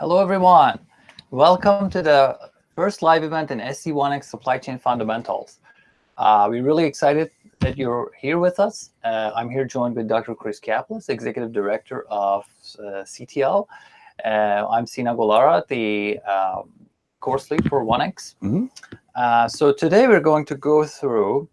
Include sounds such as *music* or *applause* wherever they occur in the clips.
Hello, everyone. Welcome to the first live event in SC1X Supply Chain Fundamentals. Uh, we're really excited that you're here with us. Uh, I'm here joined with Dr. Chris Caplice, Executive Director of uh, CTL. Uh, I'm Sina Golara, the um, course lead for 1X. Mm -hmm. so today we're going to go through,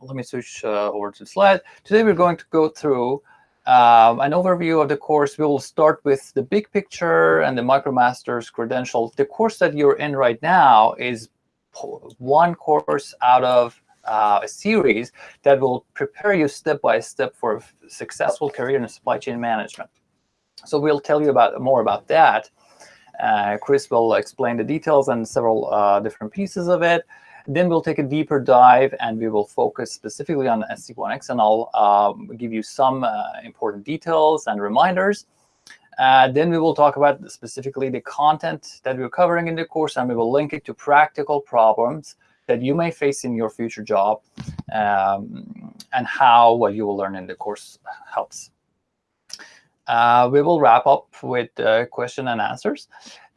let me switch uh, over to the slide. Today we're going to go through um, an overview of the course. We will start with the big picture and the MicroMasters credentials. The course that you're in right now is one course out of uh, a series that will prepare you step by step for a successful career in supply chain management. So we'll tell you about more about that. Uh, Chris will explain the details and several uh, different pieces of it. Then we'll take a deeper dive and we will focus specifically on SC1X and I'll um, give you some uh, important details and reminders. Uh, then we will talk about specifically the content that we're covering in the course and we will link it to practical problems that you may face in your future job um, and how what you will learn in the course helps. Uh, we will wrap up with uh, question and answers.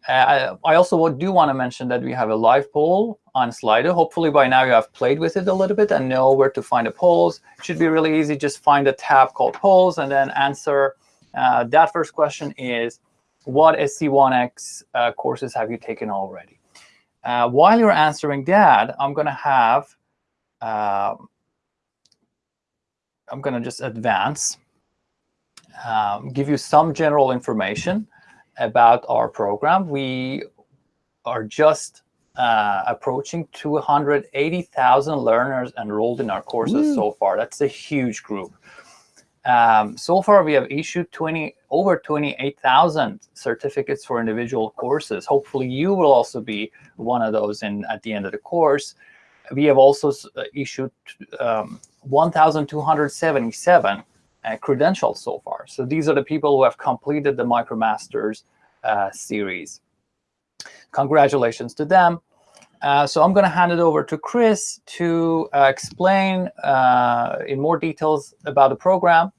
Uh, I also do want to mention that we have a live poll on Slido. Hopefully by now you have played with it a little bit and know where to find the polls. It should be really easy. Just find a tab called polls and then answer. Uh, that first question is, what SC1X uh, courses have you taken already? Uh, while you're answering that, I'm going to have, um, I'm going to just advance, um, give you some general information about our program. We are just uh, approaching 280,000 learners enrolled in our courses Woo. so far. That's a huge group. Um, so far, we have issued 20 over 28,000 certificates for individual courses. Hopefully, you will also be one of those in at the end of the course. We have also uh, issued um, 1,277 uh, credentials so far. So these are the people who have completed the MicroMasters uh, series. Congratulations to them. Uh, so I'm going to hand it over to Chris to uh, explain uh, in more details about the program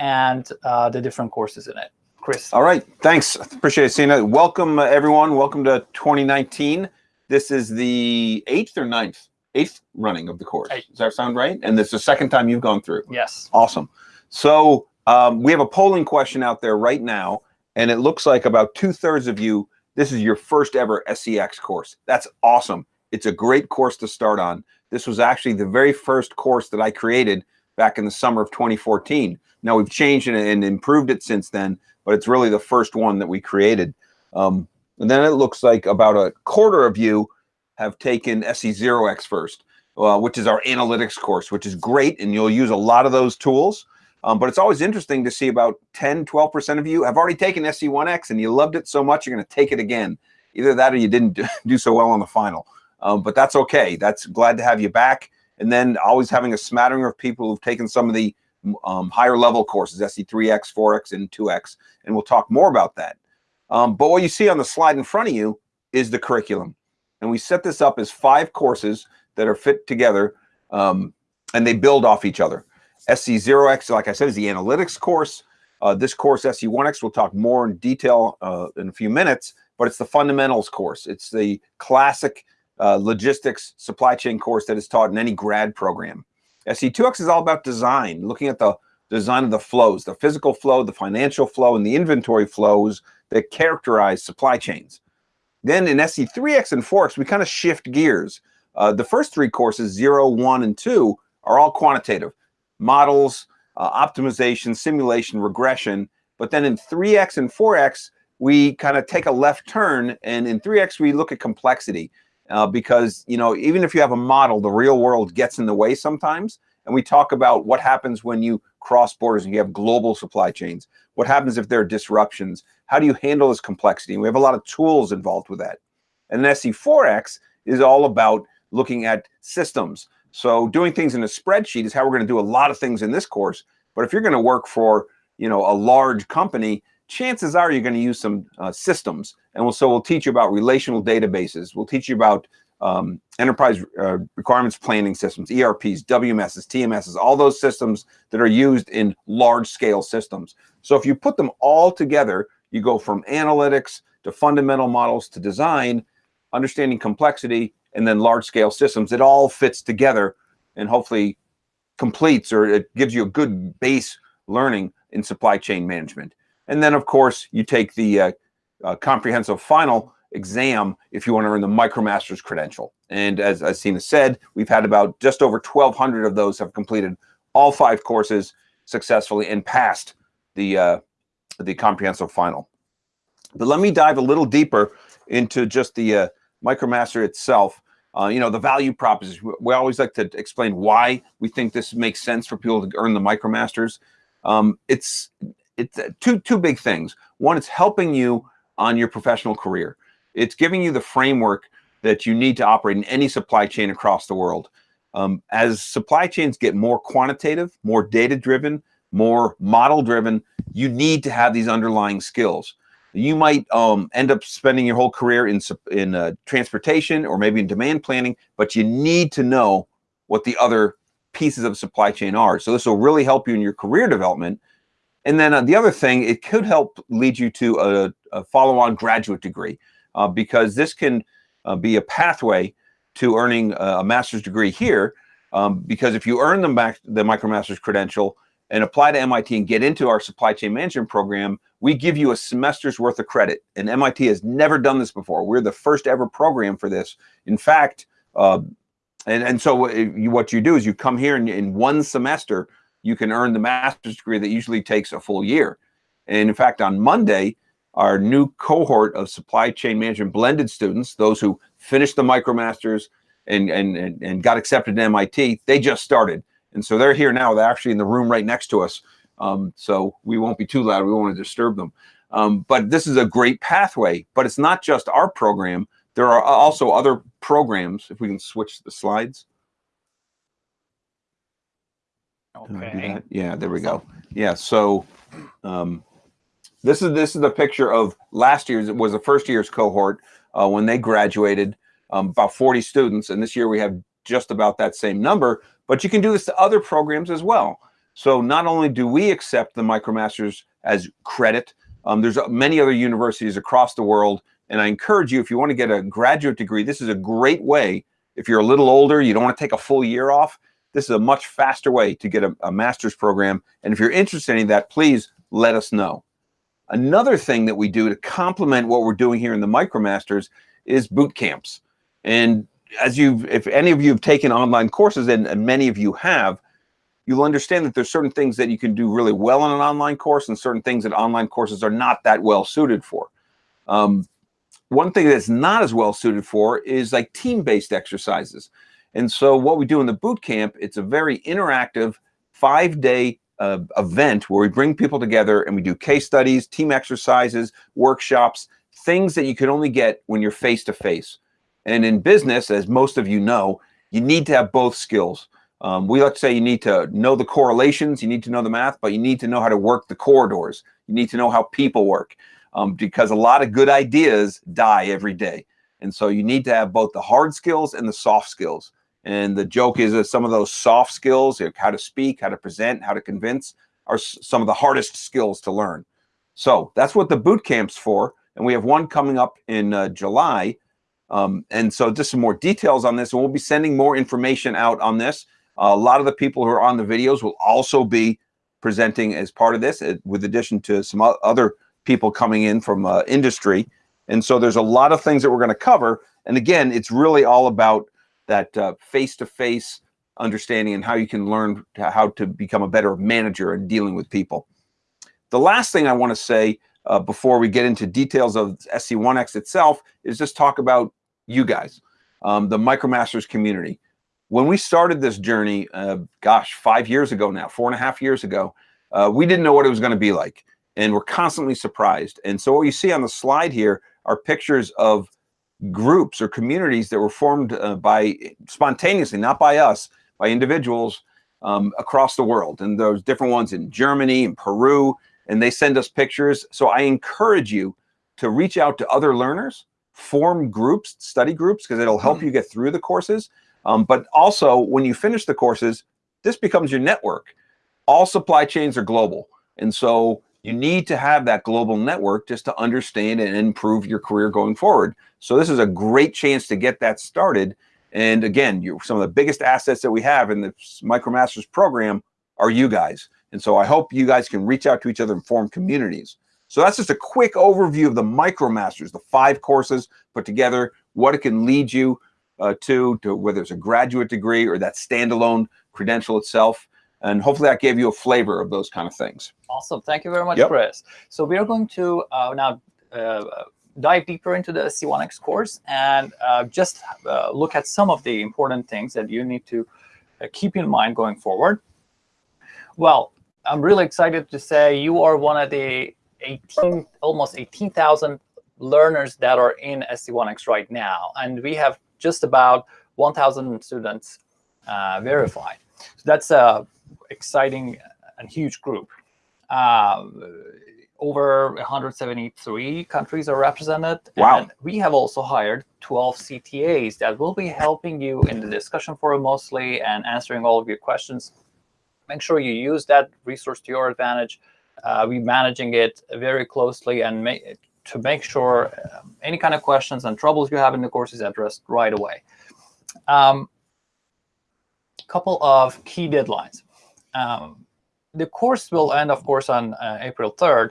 and uh, the different courses in it. Chris. All right. Thanks. Appreciate it, Sina. Welcome, everyone. Welcome to 2019. This is the eighth or ninth? Eighth running of the course. Eight. Does that sound right? And this is the second time you've gone through. Yes. Awesome. So um, we have a polling question out there right now, and it looks like about two thirds of you, this is your first ever SCX course. That's awesome. It's a great course to start on. This was actually the very first course that I created back in the summer of 2014. Now we've changed it and improved it since then, but it's really the first one that we created. Um, and then it looks like about a quarter of you have taken SC0X first, uh, which is our analytics course, which is great. And you'll use a lot of those tools. Um, but it's always interesting to see about 10, 12% of you have already taken SC1X and you loved it so much, you're going to take it again. Either that or you didn't *laughs* do so well on the final. Um, but that's okay. That's glad to have you back. And then always having a smattering of people who've taken some of the um, higher level courses, SC3X, 4X, and 2X. And we'll talk more about that. Um, but what you see on the slide in front of you is the curriculum. And we set this up as five courses that are fit together um, and they build off each other. SC0X, like I said, is the analytics course. Uh, this course, SC1X, we'll talk more in detail uh, in a few minutes, but it's the fundamentals course. It's the classic uh, logistics supply chain course that is taught in any grad program. SC2X is all about design, looking at the design of the flows, the physical flow, the financial flow, and the inventory flows that characterize supply chains. Then in SC3X and 4X, we kind of shift gears. Uh, the first three courses, 0, 1, and 2, are all quantitative models, uh, optimization, simulation, regression. But then in 3X and 4X, we kind of take a left turn. And in 3X, we look at complexity uh, because, you know, even if you have a model, the real world gets in the way sometimes. And we talk about what happens when you cross borders and you have global supply chains. What happens if there are disruptions? How do you handle this complexity? And we have a lot of tools involved with that. And then SC4X is all about looking at systems. So doing things in a spreadsheet is how we're going to do a lot of things in this course. But if you're going to work for, you know, a large company, chances are you're going to use some uh, systems. And we'll, so we'll teach you about relational databases. We'll teach you about um, enterprise uh, requirements planning systems, ERPs, WMSs, TMSs, all those systems that are used in large scale systems. So if you put them all together, you go from analytics to fundamental models to design, understanding complexity, and then large scale systems. It all fits together and hopefully completes or it gives you a good base learning in supply chain management. And then, of course, you take the uh, uh, comprehensive final exam if you want to earn the MicroMasters credential. And as, as Sina said, we've had about just over 1,200 of those have completed all five courses successfully and passed the uh, the comprehensive final. But let me dive a little deeper into just the uh, MicroMaster itself. Uh, you know, the value proposition. We always like to explain why we think this makes sense for people to earn the MicroMasters. Um, it's it's uh, two two big things. One, it's helping you on your professional career. It's giving you the framework that you need to operate in any supply chain across the world. Um, as supply chains get more quantitative, more data driven, more model driven, you need to have these underlying skills. You might um, end up spending your whole career in, in uh, transportation or maybe in demand planning, but you need to know what the other pieces of supply chain are. So this will really help you in your career development. And then uh, the other thing, it could help lead you to a, a follow-on graduate degree uh, because this can uh, be a pathway to earning a master's degree here. Um, because if you earn the, the MicroMasters credential, and apply to MIT and get into our supply chain management program, we give you a semester's worth of credit. And MIT has never done this before. We're the first ever program for this. In fact, uh, and, and so you, what you do is you come here and in one semester, you can earn the master's degree that usually takes a full year. And in fact, on Monday, our new cohort of supply chain management blended students, those who finished the MicroMasters and, and, and, and got accepted to MIT, they just started. And so they're here now. They're actually in the room right next to us. Um, so we won't be too loud. We won't want to disturb them. Um, but this is a great pathway. But it's not just our program. There are also other programs. If we can switch the slides. Okay. Yeah, there we go. Yeah. So um, this is this is the picture of last year's. It was the first year's cohort uh, when they graduated. Um, about 40 students, and this year we have just about that same number. But you can do this to other programs as well. So not only do we accept the MicroMasters as credit, um, there's many other universities across the world. And I encourage you, if you want to get a graduate degree, this is a great way. If you're a little older, you don't want to take a full year off, this is a much faster way to get a, a master's program. And if you're interested in that, please let us know. Another thing that we do to complement what we're doing here in the MicroMasters is boot camps. And as you've, if any of you have taken online courses, and, and many of you have, you'll understand that there's certain things that you can do really well in an online course and certain things that online courses are not that well suited for. Um, one thing that's not as well suited for is like team-based exercises. And so what we do in the boot camp, it's a very interactive five-day uh, event where we bring people together and we do case studies, team exercises, workshops, things that you can only get when you're face-to-face. -face. And in business, as most of you know, you need to have both skills. Um, we like to say you need to know the correlations, you need to know the math, but you need to know how to work the corridors. You need to know how people work um, because a lot of good ideas die every day. And so you need to have both the hard skills and the soft skills. And the joke is that some of those soft skills, like how to speak, how to present, how to convince, are some of the hardest skills to learn. So that's what the boot camp's for. And we have one coming up in uh, July um, and so just some more details on this, and we'll be sending more information out on this. Uh, a lot of the people who are on the videos will also be presenting as part of this, uh, with addition to some other people coming in from uh, industry. And so there's a lot of things that we're going to cover. And again, it's really all about that uh, face-to-face -face understanding and how you can learn how to become a better manager and dealing with people. The last thing I want to say uh, before we get into details of SC1X itself is just talk about you guys, um, the MicroMasters community. When we started this journey, uh, gosh, five years ago now, four and a half years ago, uh, we didn't know what it was going to be like. And we're constantly surprised. And so what you see on the slide here are pictures of groups or communities that were formed uh, by spontaneously, not by us, by individuals um, across the world. And there's different ones in Germany and Peru, and they send us pictures. So I encourage you to reach out to other learners form groups, study groups, because it'll help mm. you get through the courses. Um, but also, when you finish the courses, this becomes your network. All supply chains are global. And so you need to have that global network just to understand and improve your career going forward. So this is a great chance to get that started. And again, you some of the biggest assets that we have in the MicroMasters program are you guys. And so I hope you guys can reach out to each other and form communities. So that's just a quick overview of the MicroMasters, the five courses put together, what it can lead you uh, to, to whether it's a graduate degree or that standalone credential itself. And hopefully that gave you a flavor of those kind of things. Awesome. Thank you very much, Yep. Chris. So we are going to uh, now uh, dive deeper into the C1X course and uh, just uh, look at some of the important things that you need to uh, keep in mind going forward. Well, I'm really excited to say you are one of the 18, almost 18,000 learners that are in SC1X right now. And we have just about 1,000 students uh, verified. So that's a exciting and huge group. Uh, over 173 countries are represented. Wow. And we have also hired 12 CTAs that will be helping you in the discussion forum mostly and answering all of your questions. Make sure you use that resource to your advantage. Uh, we're managing it very closely and make, to make sure um, any kind of questions and troubles you have in the course is addressed right away. Um, couple of key deadlines. Um, the course will end, of course, on uh, April 3rd.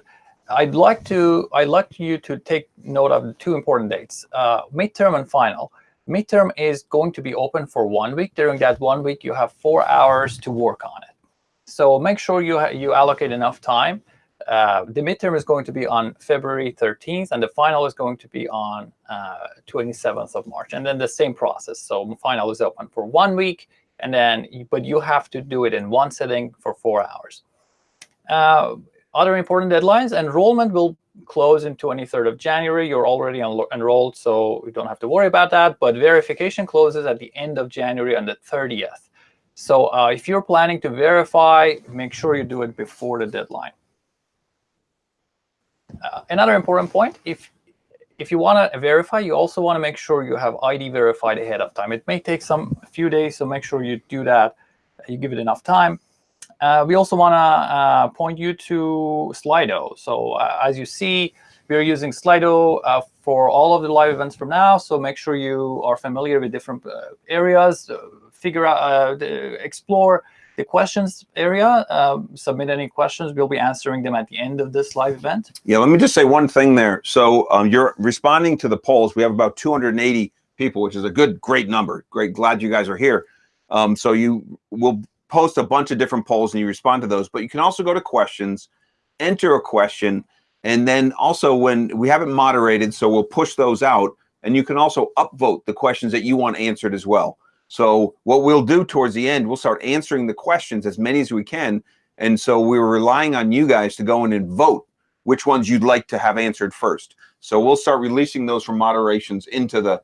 I'd like to I'd like you to take note of two important dates: uh, midterm and final. Midterm is going to be open for one week. During that one week, you have four hours to work on it. So make sure you you allocate enough time. Uh, the midterm is going to be on February 13th, and the final is going to be on uh, 27th of March. And then the same process. So final is open for one week, and then but you have to do it in one sitting for four hours. Uh, other important deadlines, enrollment will close in 23rd of January. You're already enrolled, so you don't have to worry about that. But verification closes at the end of January on the 30th. So uh, if you're planning to verify, make sure you do it before the deadline. Uh, another important point, if if you want to verify, you also want to make sure you have ID verified ahead of time. It may take some a few days, so make sure you do that. You give it enough time. Uh, we also want to uh, point you to Slido. So uh, as you see, we are using Slido uh, for all of the live events from now. So make sure you are familiar with different uh, areas, uh, figure out, the, explore the questions area. Um, submit any questions. We'll be answering them at the end of this live event. Yeah, let me just say one thing there. So um, you're responding to the polls. We have about 280 people, which is a good, great number. Great, glad you guys are here. Um, so you will post a bunch of different polls and you respond to those, but you can also go to questions, enter a question, and then also when we haven't moderated, so we'll push those out, and you can also upvote the questions that you want answered as well. So what we'll do towards the end, we'll start answering the questions as many as we can, and so we're relying on you guys to go in and vote which ones you'd like to have answered first. So we'll start releasing those from moderations into the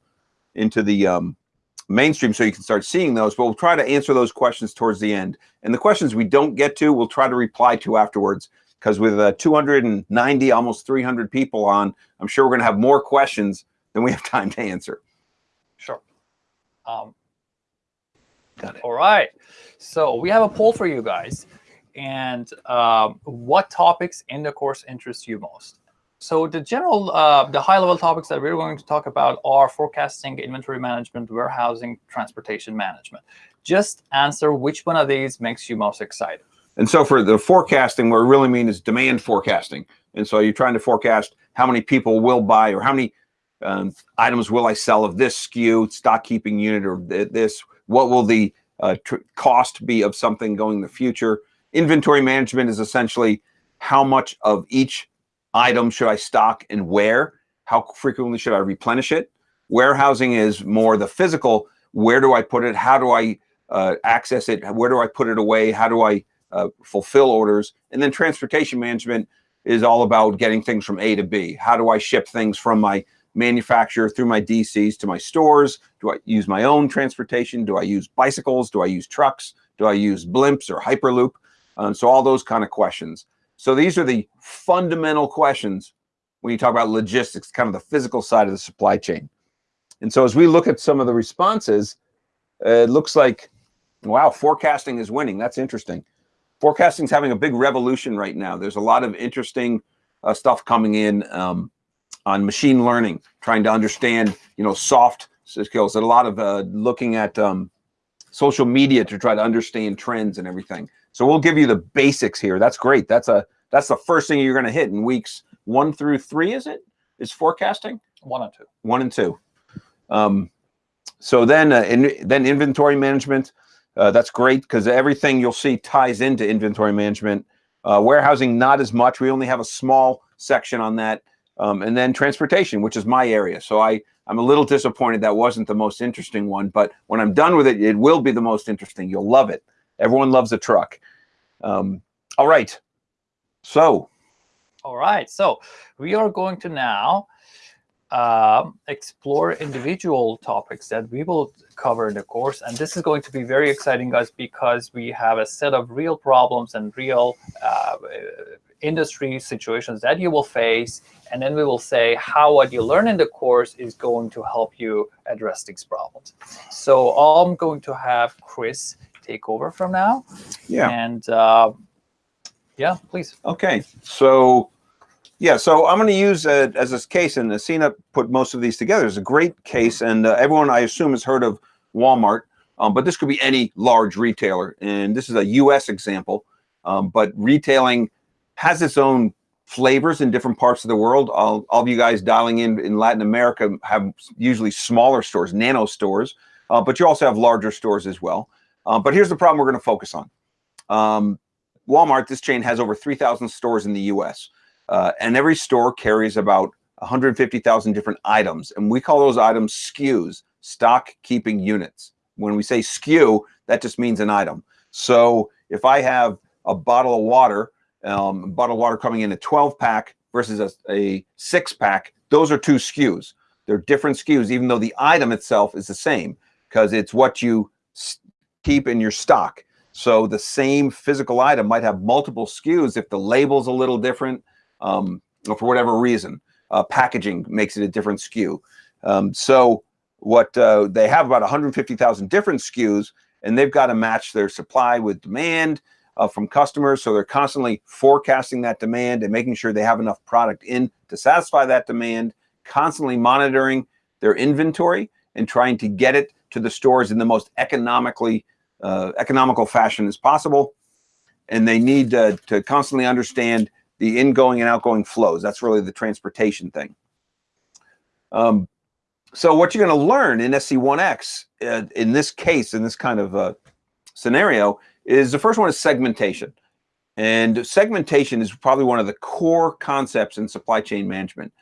into the um, mainstream so you can start seeing those, but we'll try to answer those questions towards the end. And the questions we don't get to, we'll try to reply to afterwards because with uh, 290, almost 300 people on, I'm sure we're going to have more questions than we have time to answer. Sure. Um, Got it. All right. So we have a poll for you guys. And um, what topics in the course interest you most? So the general, uh, the high-level topics that we're going to talk about are forecasting, inventory management, warehousing, transportation management. Just answer which one of these makes you most excited. And so for the forecasting, what we really mean is demand forecasting. And so you're trying to forecast how many people will buy or how many um, items will I sell of this SKU, stock keeping unit, or th this? What will the uh, cost be of something going in the future? Inventory management is essentially how much of each item should I stock and where? How frequently should I replenish it? Warehousing is more the physical. Where do I put it? How do I uh, access it? Where do I put it away? How do I uh, fulfill orders? And then transportation management is all about getting things from A to B. How do I ship things from my manufacturer through my DCs to my stores? Do I use my own transportation? Do I use bicycles? Do I use trucks? Do I use blimps or Hyperloop? Um, so all those kind of questions. So these are the fundamental questions when you talk about logistics, kind of the physical side of the supply chain. And so as we look at some of the responses, uh, it looks like, wow, forecasting is winning. That's interesting. forecasting is having a big revolution right now. There's a lot of interesting uh, stuff coming in um, on machine learning, trying to understand, you know, soft skills. And a lot of uh, looking at um, social media to try to understand trends and everything. So we'll give you the basics here. That's great. That's a that's the first thing you're going to hit in weeks one through three. Is it? Is forecasting one and two? One and two. Um, so then, uh, in, then inventory management. Uh, that's great because everything you'll see ties into inventory management. Uh, warehousing, not as much. We only have a small section on that. Um, and then transportation, which is my area. So I, I'm a little disappointed that wasn't the most interesting one, but when I'm done with it, it will be the most interesting. You'll love it. Everyone loves a truck. Um, all right. So. All right. So we are going to now uh, explore individual topics that we will cover in the course. And this is going to be very exciting, guys, because we have a set of real problems and real uh, industry situations that you will face. And then we will say how what you learn in the course is going to help you address these problems. So I'm going to have Chris take over from now. Yeah. And uh, yeah, please. Okay. So yeah, so I'm going to use uh, as a case, and Asina put most of these together. It's a great case, and uh, everyone, I assume, has heard of Walmart, um, but this could be any large retailer. And this is a U.S. example, um, but retailing has its own flavors in different parts of the world. All, all of you guys dialing in in Latin America have usually smaller stores, nano stores, uh, but you also have larger stores as well. Uh, but here's the problem we're going to focus on. Um, Walmart, this chain has over 3,000 stores in the U.S. Uh, and every store carries about 150,000 different items. And we call those items SKUs, stock keeping units. When we say SKU, that just means an item. So if I have a bottle of water, um, a bottle of water coming in a 12 pack versus a, a six pack, those are two SKUs. They're different SKUs, even though the item itself is the same because it's what you keep in your stock. So the same physical item might have multiple SKUs if the label's a little different, um, or for whatever reason. Uh, packaging makes it a different SKU. Um, so what uh, they have about 150,000 different SKUs, and they've got to match their supply with demand uh, from customers. So they're constantly forecasting that demand and making sure they have enough product in to satisfy that demand, constantly monitoring their inventory and trying to get it to the stores in the most economically uh, economical fashion as possible. And they need to constantly understand the ingoing and outgoing flows. That's really the transportation thing. Um, so what you're going to learn in SC1X, uh, in this case, in this kind of uh, scenario, is the first one is segmentation. And segmentation is probably one of the core concepts in supply chain management.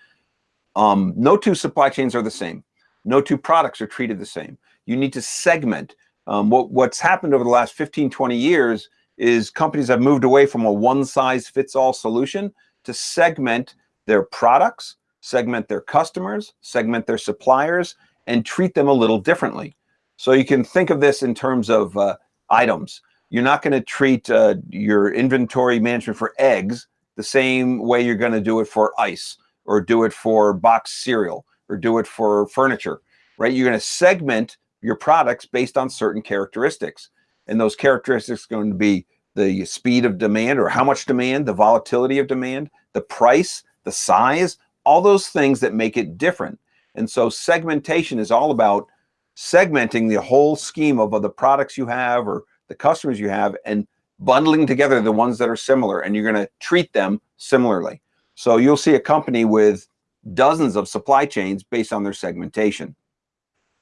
Um, no two supply chains are the same. No two products are treated the same. You need to segment. Um, what, what's happened over the last 15, 20 years is companies have moved away from a one size fits all solution to segment their products, segment their customers, segment their suppliers, and treat them a little differently. So you can think of this in terms of uh, items. You're not going to treat uh, your inventory management for eggs the same way you're going to do it for ice or do it for boxed cereal or do it for furniture, right? You're going to segment your products based on certain characteristics. And those characteristics are going to be the speed of demand or how much demand, the volatility of demand, the price, the size, all those things that make it different. And so segmentation is all about segmenting the whole scheme of, of the products you have or the customers you have and bundling together the ones that are similar and you're going to treat them similarly. So you'll see a company with dozens of supply chains based on their segmentation.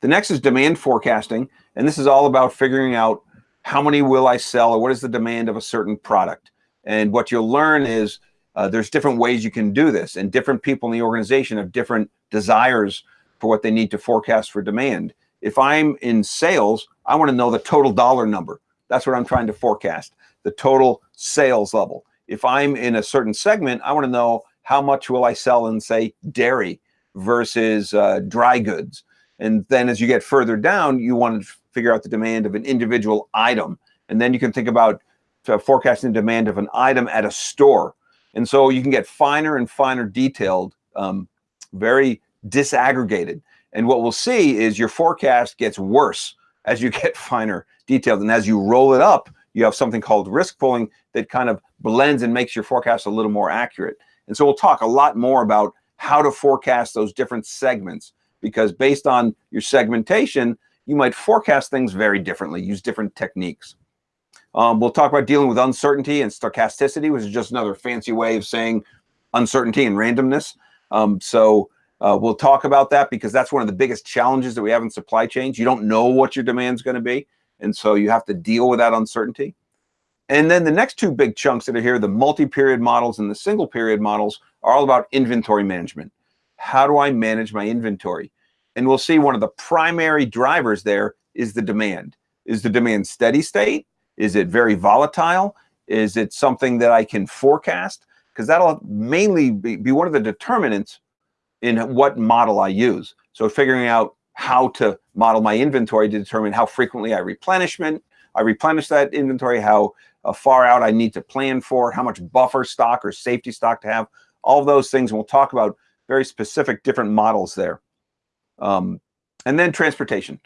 The next is demand forecasting. And this is all about figuring out how many will I sell or what is the demand of a certain product. And what you'll learn is uh, there's different ways you can do this and different people in the organization have different desires for what they need to forecast for demand. If I'm in sales, I want to know the total dollar number. That's what I'm trying to forecast, the total sales level. If I'm in a certain segment, I want to know how much will I sell in, say, dairy versus uh, dry goods. And then as you get further down, you want to figure out the demand of an individual item. And then you can think about uh, forecasting demand of an item at a store. And so you can get finer and finer detailed, um, very disaggregated. And what we'll see is your forecast gets worse as you get *laughs* finer detailed. And as you roll it up, you have something called risk pooling that kind of blends and makes your forecast a little more accurate. And so we'll talk a lot more about how to forecast those different segments because based on your segmentation, you might forecast things very differently, use different techniques. Um, we'll talk about dealing with uncertainty and stochasticity, which is just another fancy way of saying uncertainty and randomness. Um, so uh, we'll talk about that because that's one of the biggest challenges that we have in supply chains. You don't know what your demand is going to be. And so you have to deal with that uncertainty. And then the next two big chunks that are here, the multi-period models and the single period models are all about inventory management. How do I manage my inventory? And we'll see one of the primary drivers there is the demand. Is the demand steady state? Is it very volatile? Is it something that I can forecast? Because that'll mainly be, be one of the determinants in what model I use. So figuring out how to model my inventory to determine how frequently I replenishment, I replenish that inventory, how uh, far out I need to plan for, how much buffer stock or safety stock to have, all those things. And we'll talk about very specific different models there. Um, and then transportation.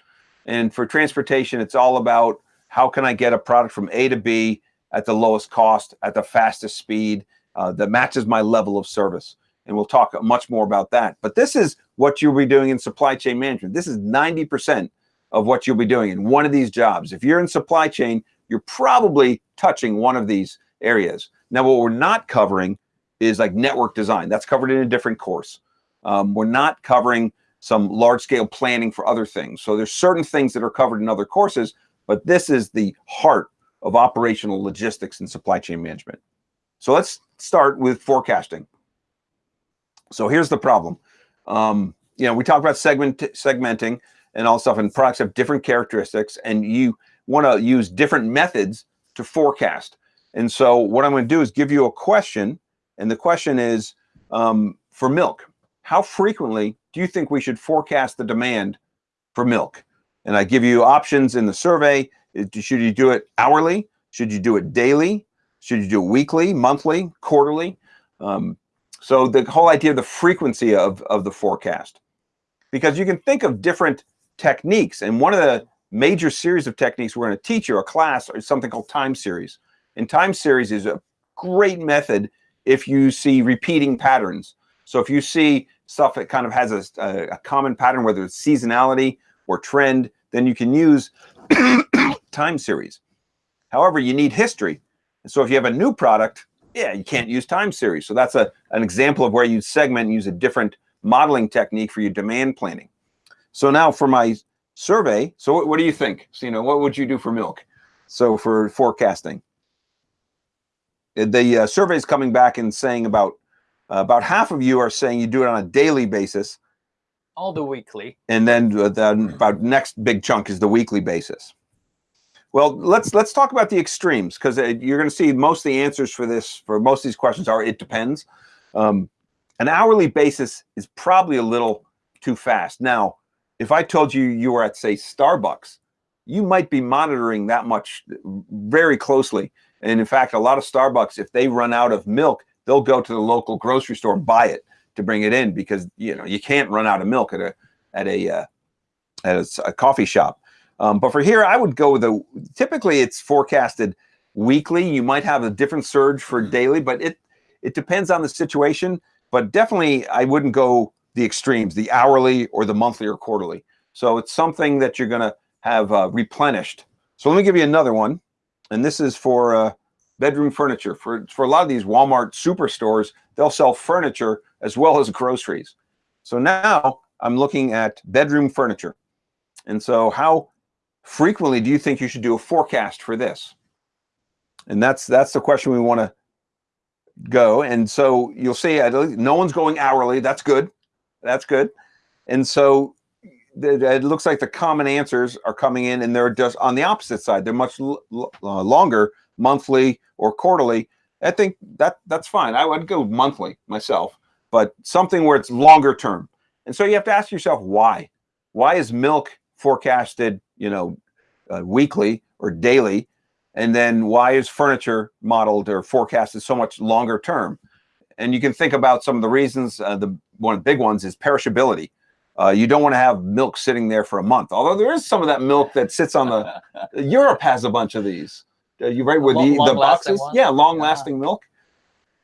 And for transportation, it's all about how can I get a product from A to B at the lowest cost, at the fastest speed uh, that matches my level of service. And we'll talk much more about that. But this is what you'll be doing in supply chain management. This is 90% of what you'll be doing in one of these jobs. If you're in supply chain, you're probably touching one of these areas. Now, what we're not covering is like network design. That's covered in a different course. Um, we're not covering some large scale planning for other things. So there's certain things that are covered in other courses, but this is the heart of operational logistics and supply chain management. So let's start with forecasting. So here's the problem. Um, you know, we talk about segment segmenting and all stuff, and products have different characteristics, and you want to use different methods to forecast. And so what I'm going to do is give you a question, and the question is um, for milk. How frequently do you think we should forecast the demand for milk? And I give you options in the survey. Should you do it hourly? Should you do it daily? Should you do it weekly, monthly, quarterly? Um, so the whole idea of the frequency of, of the forecast, because you can think of different techniques. And one of the major series of techniques we're going to teach you, a class, is something called time series. And time series is a great method if you see repeating patterns. So if you see stuff that kind of has a, a common pattern, whether it's seasonality or trend, then you can use *coughs* time series. However, you need history. And so if you have a new product, yeah, you can't use time series. So that's a, an example of where you segment and use a different modeling technique for your demand planning. So now for my survey, so what, what do you think? So, you know, what would you do for milk? So for forecasting. The uh, survey is coming back and saying about uh, about half of you are saying you do it on a daily basis. All the weekly. And then, uh, then about next big chunk is the weekly basis. Well, let's let's talk about the extremes because uh, you're going to see most of the answers for this for most of these questions are it depends. Um, an hourly basis is probably a little too fast. Now, if I told you you were at say Starbucks, you might be monitoring that much very closely. And in fact, a lot of Starbucks, if they run out of milk, they'll go to the local grocery store and buy it to bring it in because you know you can't run out of milk at a at a uh, at a, a coffee shop. Um, but for here, I would go with a, typically it's forecasted weekly. You might have a different surge for mm-hmm. daily, but it, it depends on the situation. But definitely I wouldn't go the extremes, the hourly or the monthly or quarterly. So it's something that you're going to have uh, replenished. So let me give you another one. And this is for uh, bedroom furniture. For, for a lot of these Walmart superstores, they'll sell furniture as well as groceries. So now I'm looking at bedroom furniture. And so how frequently do you think you should do a forecast for this? And that's that's the question we want to go. And so you'll see no one's going hourly. That's good. That's good. And so it looks like the common answers are coming in and they're just on the opposite side. They're much uh, longer, monthly or quarterly. I think that that's fine. I would go monthly myself, but something where it's longer term. And so you have to ask yourself why. Why is milk forecasted, you know, uh, weekly or daily? And then why is furniture modeled or forecasted so much longer term? And you can think about some of the reasons. Uh, the one of the big ones is perishability. Uh, you don't want to have milk sitting there for a month. Although there is some of that milk that sits on the. *laughs* Europe has a bunch of these. uh, you right with Long- the, the long-lasting boxes. Yeah, long Yeah. lasting milk.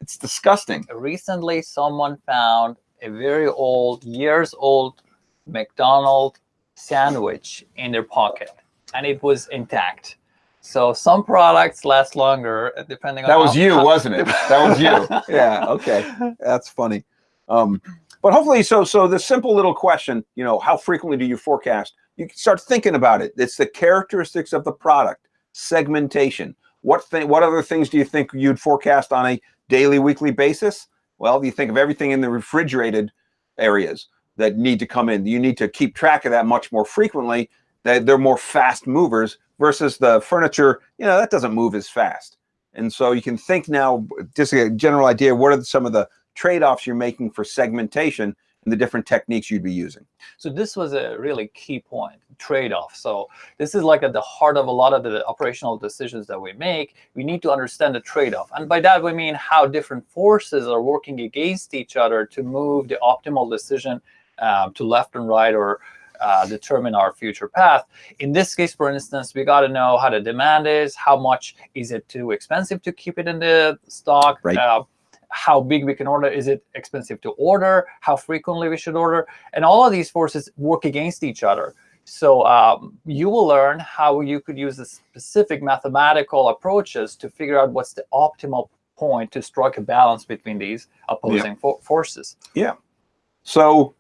It's disgusting. recently someone found a very old, years old McDonald sandwich in their pocket and it was intact. So some products last longer uh, depending on That was you, *laughs* wasn't it? That was you. *laughs* Yeah. Okay. That's funny. Um, but hopefully, so so the simple little question, you know, how frequently do you forecast? You can start thinking about it. It's the characteristics of the product, segmentation. What thing? What other things do you think you'd forecast on a daily, weekly basis? Well, you think of everything in the refrigerated areas that need to come in. You need to keep track of that much more frequently. That they're more fast movers versus the furniture. You know, that doesn't move as fast. And so you can think now, just a general idea, what are some of the trade-offs you're making for segmentation and the different techniques you'd be using? So this was a really key point, trade-off. So this is like at the heart of a lot of the operational decisions that we make. We need to understand the trade-off. And by that, we mean how different forces are working against each other to move the optimal decision um, to left and right or uh, determine our future path. In this case, for instance, we got to know how the demand is, how much is it too expensive to keep it in the stock, Right. uh, how big we can order, is it expensive to order, how frequently we should order, and all of these forces work against each other. So um, you will learn how you could use the specific mathematical approaches to figure out what's the optimal point to strike a balance between these opposing fo- forces. Yeah. So,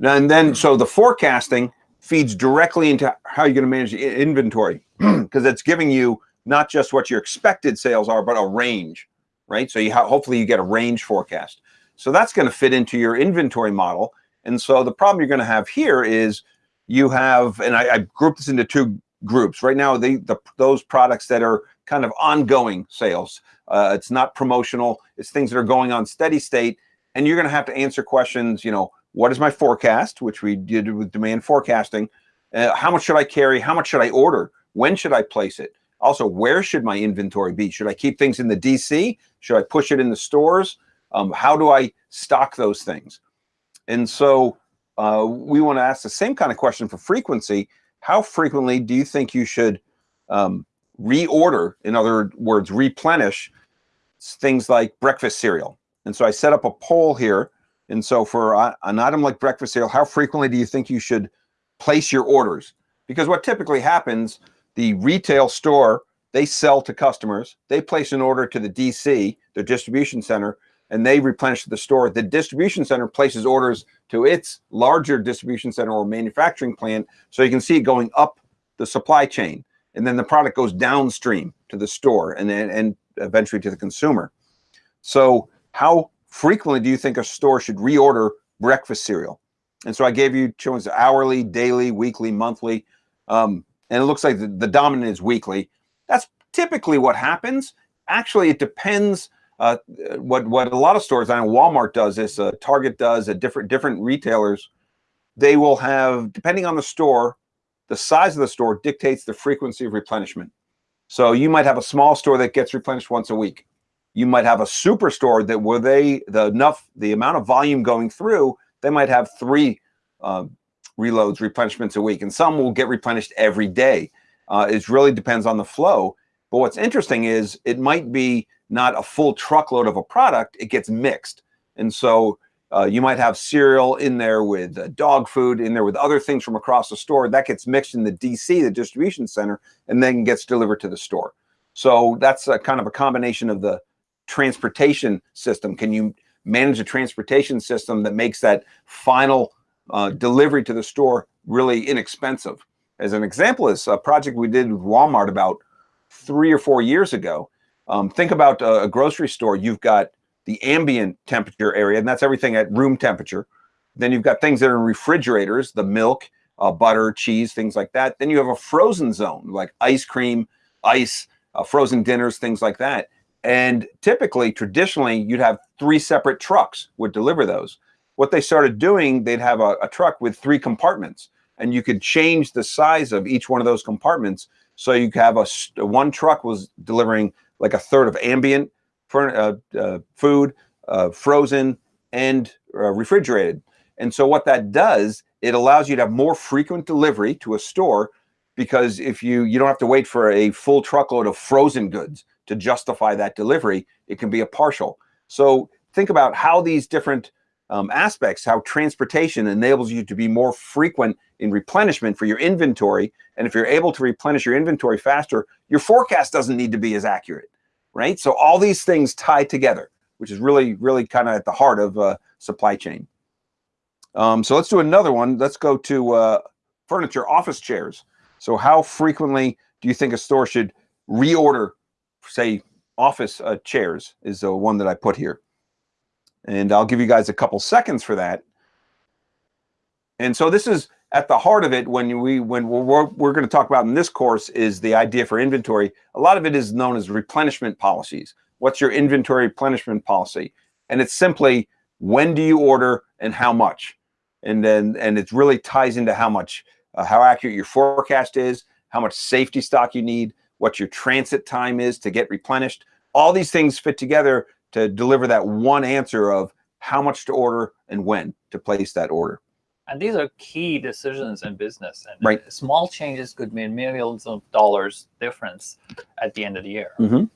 and then so the forecasting feeds directly into how you're going to manage inventory *clears throat* because it's giving you not just what your expected sales are, but a range, right? So you hopefully you get a range forecast. So that's going to fit into your inventory model. And so the problem you're going to have here is you have, and I, I grouped this into two groups right now. The, the those products that are kind of ongoing sales. Uh, it's not promotional. It's things that are going on steady state, and you're going to have to answer questions. You know, what is my forecast, which we did with demand forecasting. Uh, how much should I carry? How much should I order? When should I place it? Also, where should my inventory be? Should I keep things in the DC? Should I push it in the stores? Um, how do I stock those things? And so uh, we want to ask the same kind of question for frequency. How frequently do you think you should um, reorder? In other words, replenish things like breakfast cereal. And so I set up a poll here. And so for an item like breakfast cereal, how frequently do you think you should place your orders? Because what typically happens, the retail store, they sell to customers, they place an order to the DC, the distribution center, and they replenish the store. The distribution center places orders to its larger distribution center or manufacturing plant. So you can see it going up the supply chain. And then the product goes downstream to the store and then and eventually to the consumer. So how frequently do you think a store should reorder breakfast cereal? And so I gave you choices hourly, daily, weekly, monthly. Um, and it looks like the, the dominant is weekly. That's typically what happens. Actually, it depends uh, what what a lot of stores, I know Walmart does this, uh, Target does, uh, different different retailers, they will have, depending on the store, the size of the store dictates the frequency of replenishment. So you might have a small store that gets replenished once a week. You might have a superstore that where they the enough the amount of volume going through, they might have three um, reloads, replenishments a week, and some will get replenished every day. Uh, it really depends on the flow. But what's interesting is it might be not a full truckload of a product; it gets mixed, and so uh, you might have cereal in there with uh, dog food in there with other things from across the store that gets mixed in the DC, the distribution center, and then gets delivered to the store. So that's a kind of a combination of the transportation system. Can you manage a transportation system that makes that final uh, delivery to the store really inexpensive? As an example, is a project we did with Walmart about three or four years ago. Um, think about a, a grocery store. You've got the ambient temperature area, and that's everything at room temperature. Then you've got things that are in refrigerators, the milk, uh, butter, cheese, things like that. Then you have a frozen zone, like ice cream, ice, uh, frozen dinners, things like that. And typically, traditionally, you'd have three separate trucks would deliver those. What they started doing, they'd have a, a truck with three compartments, and you could change the size of each one of those compartments. So you could have a one truck was delivering like a third of ambient furn- uh, uh, food, uh, frozen, and uh, refrigerated. And so what that does, it allows you to have more frequent delivery to a store. Because if you you don't have to wait for a full truckload of frozen goods to justify that delivery, it can be a partial. So think about how these different um, aspects, how transportation enables you to be more frequent in replenishment for your inventory. And if you're able to replenish your inventory faster, your forecast doesn't need to be as accurate, right? So all these things tie together, which is really, really kind of at the heart of uh, supply chain. Um, so let's do another one. Let's go to uh, furniture, office chairs. So how frequently do you think a store should reorder, say, office uh, chairs is the one that I put here. And I'll give you guys a couple seconds for that. And so this is at the heart of it when we when we're, we're going to talk about in this course is the idea for inventory. A lot of it is known as replenishment policies. What's your inventory replenishment policy? And it's simply when do you order and how much? And then and it really ties into how much uh, how accurate your forecast is, how much safety stock you need, what your transit time is to get replenished. All these things fit together to deliver that one answer of how much to order and when to place that order. And these are key decisions in business. And right. small changes could mean millions of dollars difference at the end of the year. Mm -hmm.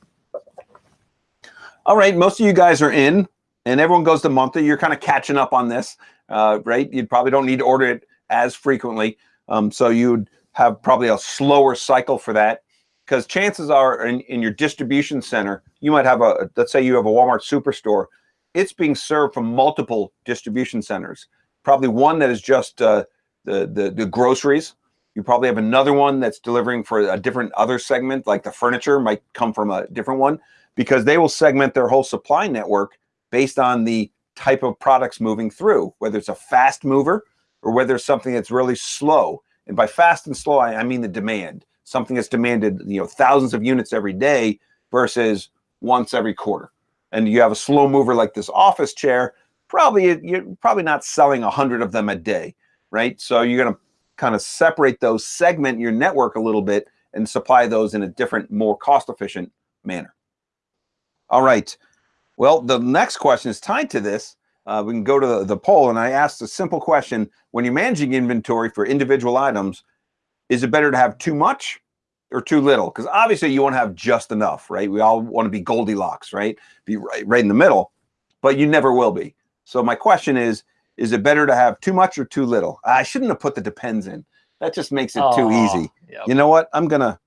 All right, most of you guys are in, and everyone goes to monthly. You're kind of catching up on this, uh, right? You probably don't need to order it as frequently. Um, so you'd have probably a slower cycle for that because chances are in, in your distribution center, you might have a, let's say you have a Walmart superstore, it's being served from multiple distribution centers. Probably one that is just uh, the, the, the groceries. You probably have another one that's delivering for a different other segment, like the furniture might come from a different one, because they will segment their whole supply network based on the type of products moving through, whether it's a fast mover or whether it's something that's really slow. And by fast and slow, I, I mean the demand something that's demanded, you know, thousands of units every day versus once every quarter. And you have a slow mover like this office chair, probably you're probably not selling a hundred of them a day, right? So you're going to kind of separate those, segment your network a little bit, and supply those in a different, more cost-efficient manner. All right. Well, the next question is tied to this. Uh, we can go to the, the poll, and I asked a simple question: When you're managing inventory for individual items, is it better to have too much or too little? Because obviously you want to have just enough, right? We all want to be Goldilocks, right? Be right, right in the middle, but you never will be. So my question is, is it better to have too much or too little? I shouldn't have put the depends in. That just makes it oh, too easy. Yep. You know what? I'm gonna,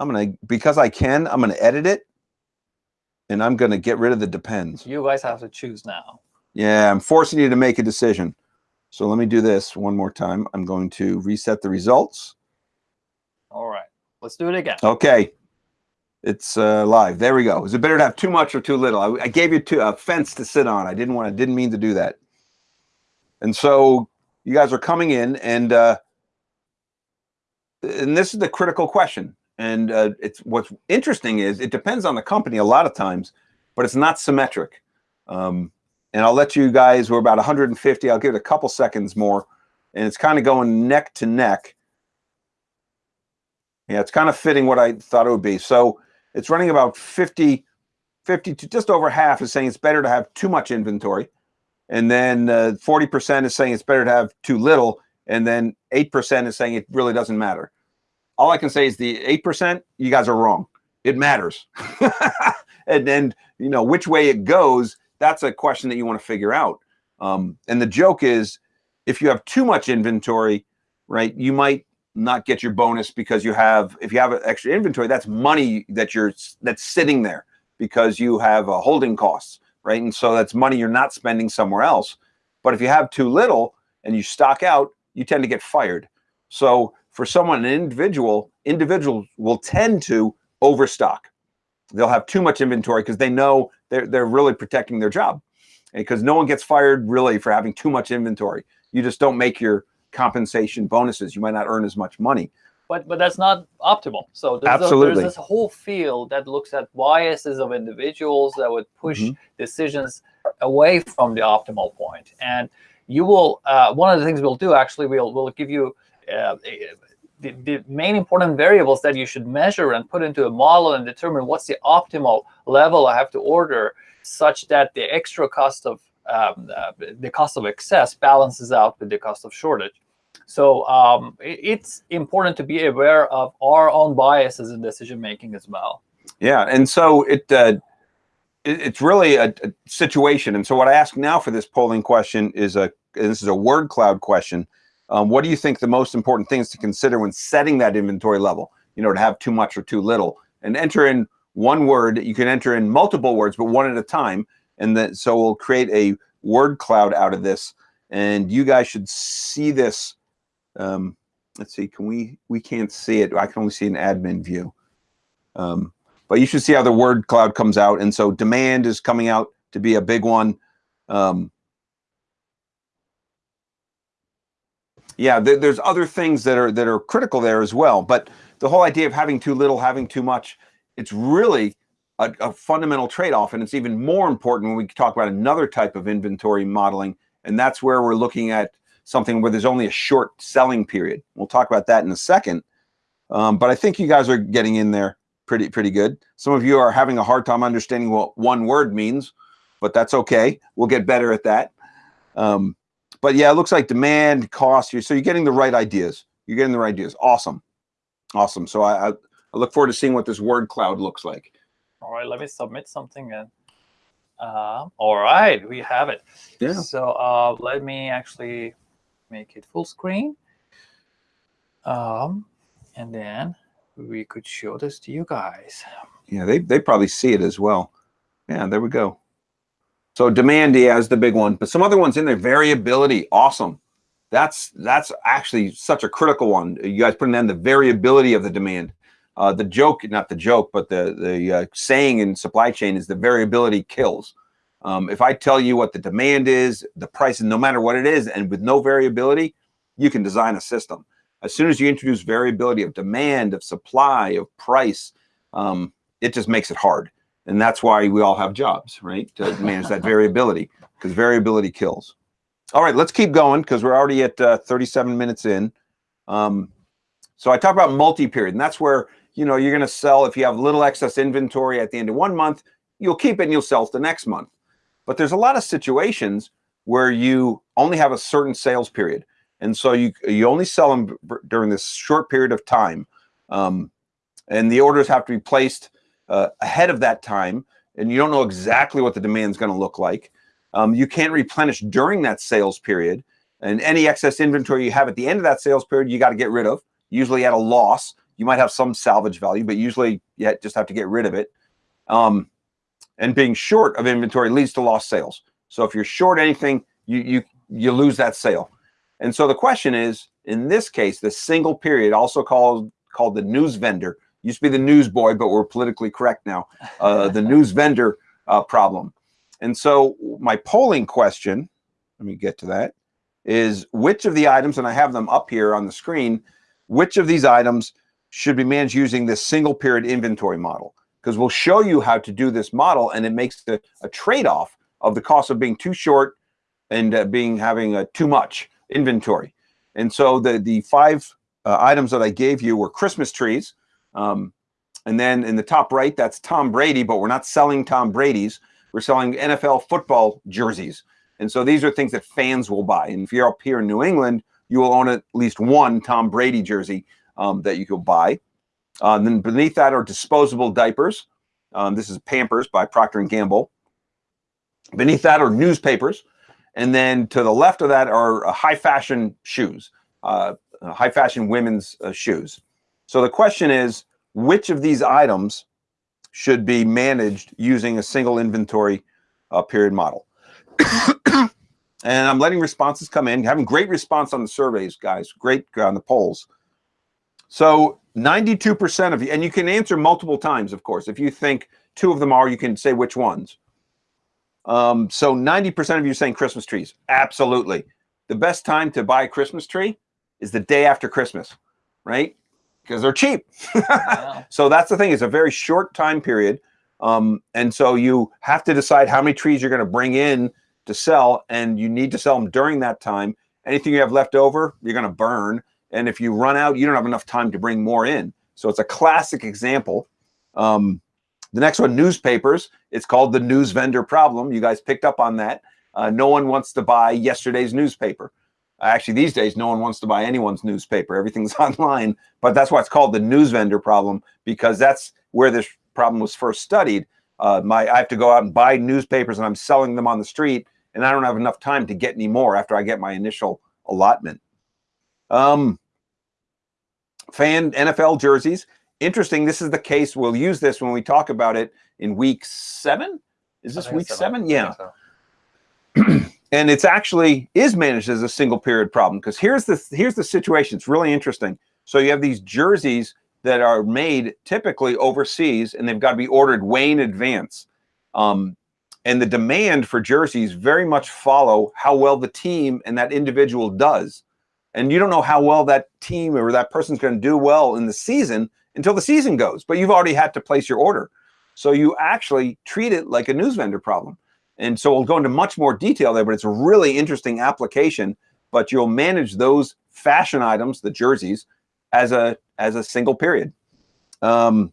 I'm gonna because I can. I'm gonna edit it, and I'm gonna get rid of the depends. You guys have to choose now. Yeah, I'm forcing you to make a decision. So let me do this one more time. I'm going to reset the results. All right, let's do it again. Okay, it's uh, live. There we go. Is it better to have too much or too little? I, I gave you two, a fence to sit on. I didn't want. I didn't mean to do that. And so you guys are coming in, and uh, and this is the critical question. And uh, it's what's interesting is it depends on the company a lot of times, but it's not symmetric. Um, and I'll let you guys, we're about 150. I'll give it a couple seconds more. And it's kind of going neck to neck. Yeah, it's kind of fitting what I thought it would be. So it's running about 50, 50 to just over half is saying it's better to have too much inventory. And then 40% uh, is saying it's better to have too little. And then 8% is saying it really doesn't matter. All I can say is the 8%, you guys are wrong. It matters. *laughs* and then, you know, which way it goes that's a question that you want to figure out. Um, and the joke is, if you have too much inventory, right, you might not get your bonus because you have, if you have extra inventory, that's money that you're, that's sitting there because you have uh, holding costs, right? And so that's money you're not spending somewhere else. But if you have too little and you stock out, you tend to get fired. So for someone, an individual, individuals will tend to overstock. They'll have too much inventory because they know they're, they're really protecting their job because no one gets fired really for having too much inventory. You just don't make your compensation bonuses. You might not earn as much money. But, but that's not optimal. So there's, Absolutely. A, there's this whole field that looks at biases of individuals that would push mm -hmm. decisions away from the optimal point. And you will, uh, one of the things we'll do actually, we'll, we'll give you uh, the, the main important variables that you should measure and put into a model and determine what's the optimal level I have to order such that the extra cost of um, uh, the cost of excess balances out with the cost of shortage. So um, it, it's important to be aware of our own biases in decision making as well. Yeah, and so it, uh, it it's really a, a, situation. And so what I ask now for this polling question is a this is a word cloud question. Um, what do you think the most important things to consider when setting that inventory level? You know, to have too much or too little, and enter in one word. You can enter in multiple words, but one at a time. And then so we'll create a word cloud out of this. And you guys should see this. Um, let's see, can we, we can't see it. I can only see an admin view. Um, but you should see how the word cloud comes out. And so demand is coming out to be a big one. Um, yeah, th there's other things that are that are critical there as well. But the whole idea of having too little, having too much, it's really a, a fundamental trade-off. And it's even more important when we talk about another type of inventory modeling. And that's where we're looking at something where there's only a short selling period. We'll talk about that in a second. Um, but I think you guys are getting in there pretty, pretty good. Some of you are having a hard time understanding what one word means, but that's okay. We'll get better at that. Um, but yeah, it looks like demand, cost. You. So you're getting the right ideas. You're getting the right ideas. Awesome. Awesome. So I, I, I look forward to seeing what this word cloud looks like. All right, let me submit something then. Uh, all right, we have it. Yeah. So uh, let me actually make it full screen. Um, and then we could show this to you guys. Yeah, they, they probably see it as well. Yeah, there we go. So demand, is the big one. But some other ones in there, variability, awesome. That's that's actually such a critical one. You guys putting in the variability of the demand. Uh, the joke, not the joke, but the, the uh, saying in supply chain is the variability kills. Um, if I tell you what the demand is, the price, no matter what it is, and with no variability, you can design a system. As soon as you introduce variability of demand, of supply, of price, um, it just makes it hard. And that's why we all have jobs, right? To *laughs* manage that variability, because variability kills. All right, let's keep going because we're already at uh, 37 minutes in. Um, so I talk about multi-period, and that's where you know, you're going to sell if you have little excess inventory at the end of one month, you'll keep it and you'll sell it the next month. But there's a lot of situations where you only have a certain sales period. And so you, you only sell them during this short period of time. Um, and the orders have to be placed uh, ahead of that time. And you don't know exactly what the demand is going to look like. Um, you can't replenish during that sales period. And any excess inventory you have at the end of that sales period, you got to get rid of, usually at a loss. You might have some salvage value, but usually you just have to get rid of it. Um, and being short of inventory leads to lost sales. So if you're short anything, you you you lose that sale. And so the question is, in this case, the single period, also called called the news vendor, used to be the newsboy, but we're politically correct now. Uh, the news *laughs* vendor uh, problem. And so my polling question, let me get to that, is which of the items, and I have them up here on the screen, which of these items should be managed using this single period inventory model because we'll show you how to do this model and it makes the, a trade-off of the cost of being too short and uh, being having uh, too much inventory. And so the, the five uh, items that I gave you were Christmas trees. Um, and then in the top right, that's Tom Brady, but we're not selling Tom Brady's. We're selling NFL football jerseys. And so these are things that fans will buy. And if you're up here in New England, you will own at least one Tom Brady jersey um, that you can buy. Uh, then beneath that are disposable diapers. Um, this is Pampers by Procter & Gamble. Beneath that are newspapers. And then to the left of that are uh, high fashion shoes, uh, uh, high fashion women's uh, shoes. So the question is, which of these items should be managed using a single inventory uh, period model? *coughs* and I'm letting responses come in, having great response on the surveys, guys, great on the polls. So 92% of you, and you can answer multiple times, of course. If you think two of them are, you can say which ones. Um, so 90% of you saying Christmas trees. Absolutely. The best time to buy a Christmas tree is the day after Christmas, right? Because they're cheap. yeah. *laughs* So that's the thing. It's a very short time period. Um, and so you have to decide how many trees you're going to bring in to sell, and you need to sell them during that time. Anything you have left over, you're going to burn. And if you run out, you don't have enough time to bring more in. So it's a classic example. Um, the next one, newspapers. It's called the news vendor problem. You guys picked up on that. Uh, no one wants to buy yesterday's newspaper. Actually, these days, no one wants to buy anyone's newspaper. Everything's *laughs* online, but that's why it's called the news vendor problem because that's where this problem was first studied. Uh, my, I have to go out and buy newspapers and I'm selling them on the street and I don't have enough time to get any more after I get my initial allotment. Um, fan NFL jerseys. Interesting. This is the case. We'll use this when we talk about it in week seven. Is this week seven? Yeah. *clears throat* And it's actually is managed as a single period problem because here's the here's the situation. It's really interesting. So you have these jerseys that are made typically overseas and they've got to be ordered way in advance. Um, and the demand for jerseys very much follow how well the team and that individual does. And you don't know how well that team or that person's going to do well in the season until the season goes, but you've already had to place your order. So you actually treat it like a news vendor problem. And so we'll go into much more detail there, but it's a really interesting application. But you'll manage those fashion items, the jerseys, as a as a single period. Um,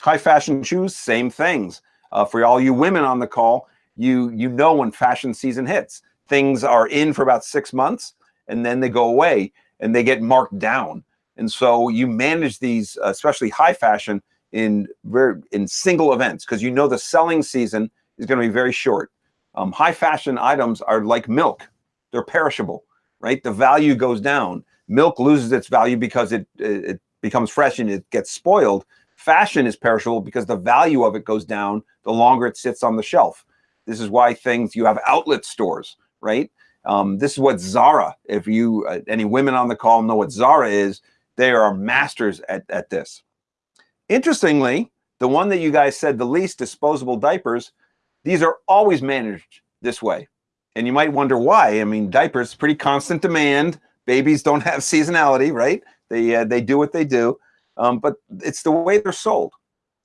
high fashion shoes, same things. Uh, for all you women on the call, you you know when fashion season hits. Things are in for about six months, and then they go away and they get marked down. And so you manage these, especially high fashion, in very in single events because you know the selling season is going to be very short. Um, high fashion items are like milk; they're perishable, right? The value goes down. Milk loses its value because it it becomes fresh and it gets spoiled. Fashion is perishable because the value of it goes down the longer it sits on the shelf. This is why things you have outlet stores, right? Um, this is what Zara. If you uh, any women on the call know what Zara is, they are masters at at this. Interestingly, the one that you guys said the least, disposable diapers, these are always managed this way. And you might wonder why. I mean, diapers, pretty constant demand. Babies don't have *laughs* seasonality, right? They, uh, they do what they do. Um, but it's the way they're sold.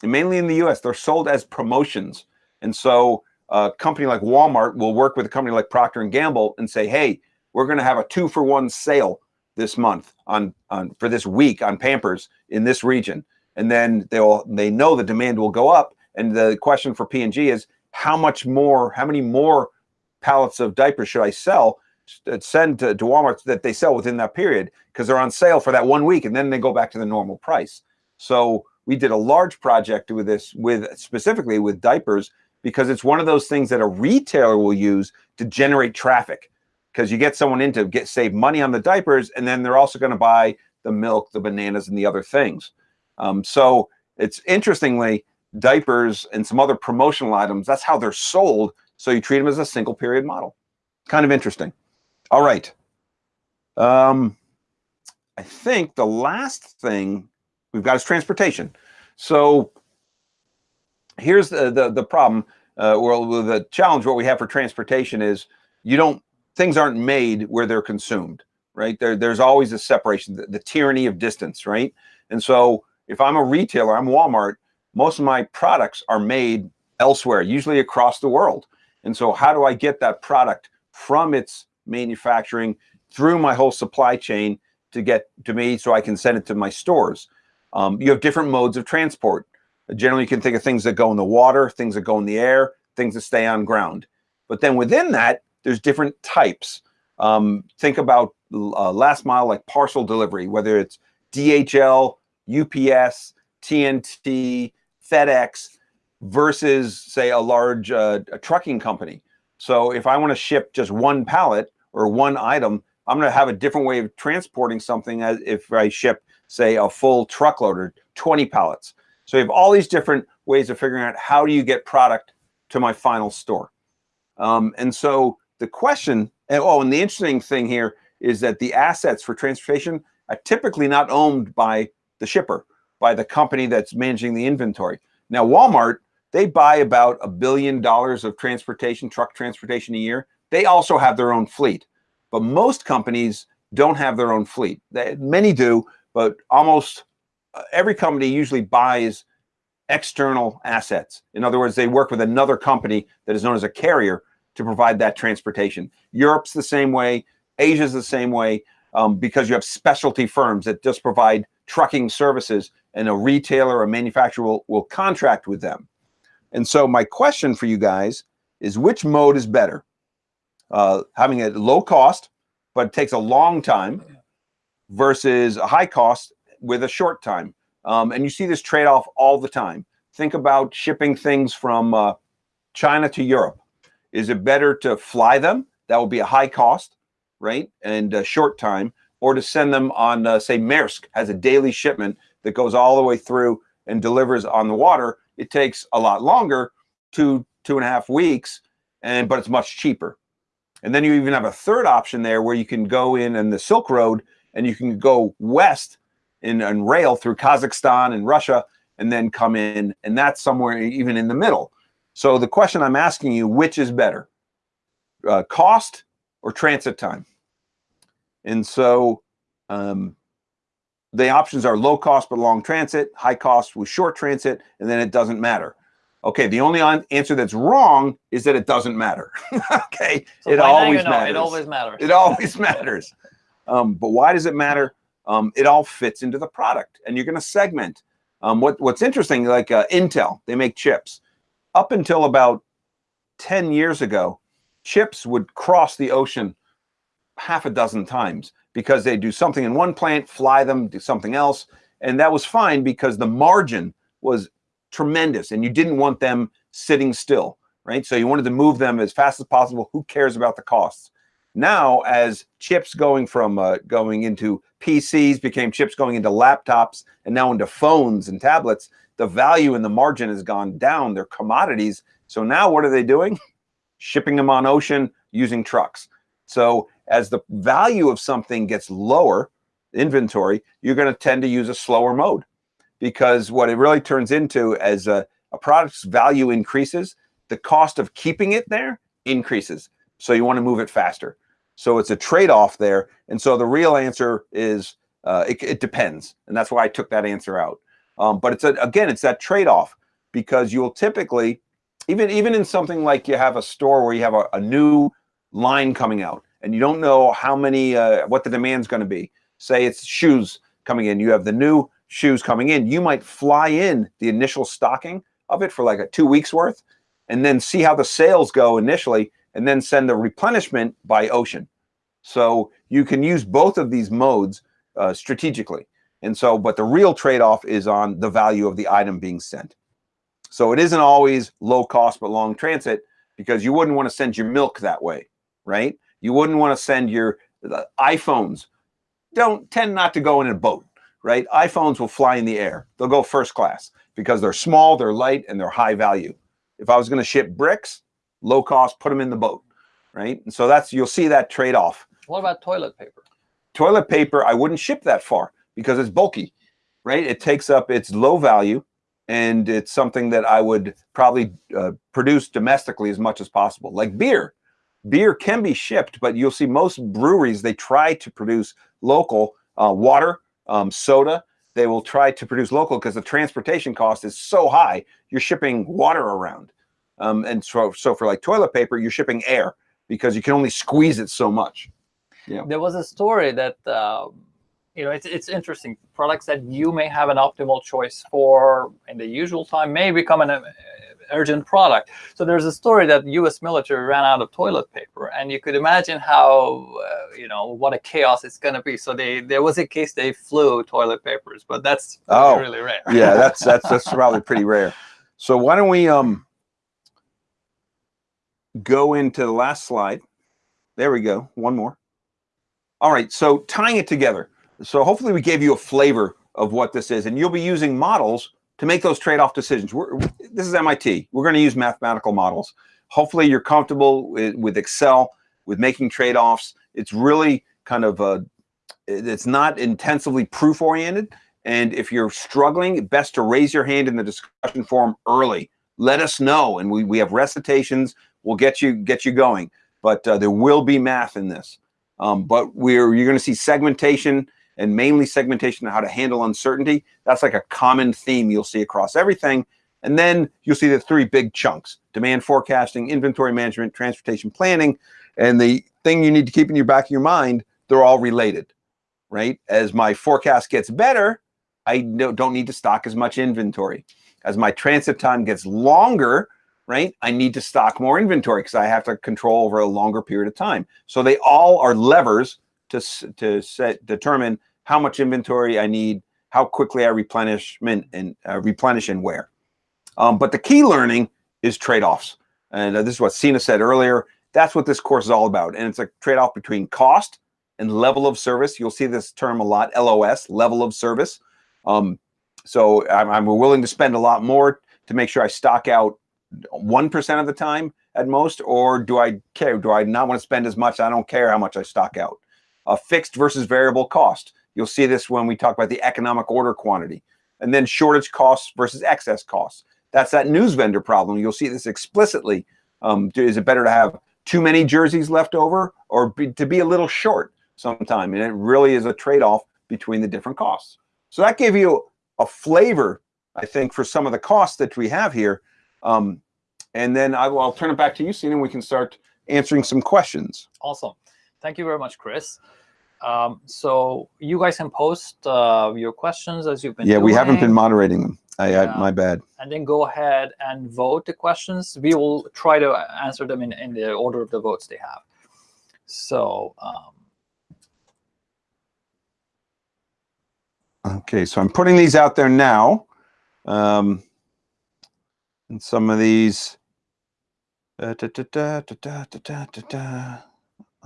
And mainly in the US, they're sold as promotions. And so a company like Walmart will work with a company like Procter & Gamble and say, hey, we're going to have a two for one sale this month on, on for this week on Pampers in this region and then they'll they know the demand will go up. And the question for P&G is how much more, how many more pallets of diapers should I sell? Uh, send to, to Walmart that they sell within that period because they're on sale for that one week and then they go back to the normal price. So we did a large project with this with specifically with diapers because it's one of those things that a retailer will use to generate traffic because you get someone in to get save money on the diapers and then they're also going to buy the milk, the bananas and the other things. Um, so it's interestingly diapers and some other promotional items. That's how they're sold. So you treat them as a single period model. Kind of interesting. All right. Um, I think the last thing we've got is transportation. So here's the the, the problem. Uh, well, the challenge what we have for transportation is you don't things aren't made where they're consumed, right? There, there's always a separation, the, the tyranny of distance, right? And so if I'm a retailer, I'm Walmart, most of my products are made elsewhere, usually across the world. And so how do I get that product from its manufacturing through my whole supply chain to get to me so I can send it to my stores? Um, you have different modes of transport. Generally, you can think of things that go in the water, things that go in the air, things that stay on ground. But then within that, there's different types. Um, think about uh, last mile, like parcel delivery, whether it's DHL, UPS, TNT, FedEx versus say a large uh, a trucking company. So if I want to ship just one pallet or one item, I'm going to have a different way of transporting something as if I ship say a full truckload or 20 pallets. So you have all these different ways of figuring out how do you get product to my final store. Um, and so the question, and, oh, and the interesting thing here is that the assets for transportation are typically not owned by the shipper, by the company that's managing the inventory. Now, Walmart, they buy about a billion dollars of transportation, truck transportation a year. They also have their own fleet, but most companies don't have their own fleet. They, many do, but almost uh, every company usually buys external assets. In other words, they work with another company that is known as a carrier to provide that transportation. Europe's the same way. Asia's the same way um, because you have specialty firms that just provide trucking services and a retailer or manufacturer will, will contract with them. And so my question for you guys is which mode is better? Uh, having a low cost, but it takes a long time versus a high cost with a short time. Um, and you see this trade-off all the time. Think about shipping things from uh, China to Europe. Is it better to fly them? That will be a high cost, right? And a short time, or to send them on, uh, say, Maersk has a daily shipment that goes all the way through and delivers on the water. It takes a lot longer, two, two and a half weeks, and but it's much cheaper. And then you even have a third option there where you can go in and the Silk Road and you can go west in, in rail through Kazakhstan and Russia and then come in. And that's somewhere even in the middle. So the question I'm asking you, which is better, uh, cost or transit time? And so um, the options are low cost but long transit, high cost with short transit, and then it doesn't matter. Okay, the only answer that's wrong is that it doesn't matter. *laughs* okay, So it now you always know, matters. It always matters. It always *laughs* matters. Um, but why does it matter? Um, it all fits into the product, and you're going to segment. Um, what What's interesting, like uh, Intel, they make chips. Up until about ten years ago, chips would cross the ocean half a dozen times because they do something in one plant, fly them, do something else, and that was fine because the margin was tremendous, and you didn't want them sitting still, right? So you wanted to move them as fast as possible. Who cares about the costs? Now, as chips going from uh, going into PCs became chips going into laptops and now into phones and tablets, the value and the margin has gone down. They're commodities. So now what are they doing? *laughs* Shipping them on ocean using trucks. So as the value of something gets lower, inventory, you're going to tend to use a slower mode because what it really turns into as a, a product's value increases, the cost of keeping it there increases. So you want to move it faster. So it's a trade-off there. And so the real answer is uh, it, it, depends. And that's why I took that answer out. Um, but it's a, again, it's that trade-off because you'll typically, even, even in something like you have a store where you have a, a new line coming out and you don't know how many, uh, what the demand's going to be. Say it's shoes coming in. You have the new shoes coming in. You might fly in the initial stocking of it for like a two weeks worth and then see how the sales go initially and then send the replenishment by ocean. So you can use both of these modes uh, strategically. And so, but the real trade-off is on the value of the item being sent. So it isn't always low cost, but long transit because you wouldn't want to send your milk that way, right? You wouldn't want to send your iPhones. Don't tend not to go in a boat, right? iPhones will fly in the air. They'll go first class because they're small, they're light, and they're high value. If I was going to ship bricks, low cost, put them in the boat, right? And so that's, you'll see that trade off. What about toilet paper? Toilet paper, I wouldn't ship that far because it's bulky, right? It takes up, it's low value and it's something that I would probably uh, produce domestically as much as possible. Like beer, beer can be shipped, but you'll see most breweries, they try to produce local uh, water, um, soda, they will try to produce local because the transportation cost is so high, you're shipping water around. Um, and so, so for like toilet paper, you're shipping air because you can only squeeze it so much. Yeah. There was a story that, uh, you know, it's, it's interesting. Products that you may have an optimal choice for in the usual time may become an urgent product. So there's a story that U.S. military ran out of toilet paper, and you could imagine how, uh, you know, what a chaos it's going to be. So they there was a case they flew toilet papers, but that's Oh, really rare. yeah, that's that's that's probably pretty rare. So why don't we um go into the last slide? There we go. One more. All right. So tying it together. So hopefully we gave you a flavor of what this is, and you'll be using models to make those trade-off decisions. We're, this is MIT. We're going to use mathematical models. Hopefully you're comfortable with, with Excel, with making trade-offs. It's really kind of a, it's not intensively proof-oriented. And if you're struggling, best to raise your hand in the discussion forum early. Let us know, and we, we have recitations. We'll get you get you going. But uh, there will be math in this. Um, but we're you're going to see segmentation and mainly segmentation on how to handle uncertainty. That's like a common theme you'll see across everything. And then you'll see the three big chunks, demand forecasting, inventory management, transportation planning. And the thing you need to keep in your back of your mind, they're all related, right? As my forecast gets better, I don't need to stock as much inventory. As my transit time gets longer, right? I need to stock more inventory because I have to control over a longer period of time. So they all are levers to, to set, determine how much inventory I need, how quickly I replenish and uh, replenish and where. Um, but the key learning is trade-offs. And uh, this is what Sina said earlier. That's what this course is all about. And it's a trade-off between cost and level of service. You'll see this term a lot, LOS, level of service. Um, so I'm, I'm willing to spend a lot more to make sure I stock out 1% of the time at most, or do I care? Do I not want to spend as much? I don't care how much I stock out. A fixed versus variable cost. You'll see this when we talk about the economic order quantity. And then shortage costs versus excess costs. That's that news vendor problem. You'll see this explicitly. Um, is it better to have too many jerseys left over or be, to be a little short sometime? And it really is a trade-off between the different costs. So that gave you a flavor, I think, for some of the costs that we have here. Um, and then I will, I'll turn it back to you, Sina, and we can start answering some questions. Awesome. Thank you very much, Chris. Um, so you guys can post uh, your questions as you've been Yeah, doing. we haven't been moderating them. I, yeah. I, my bad. And then go ahead and vote the questions. We will try to answer them in, in the order of the votes they have. So. Um, okay, so I'm putting these out there now. Um, and some of these. I'll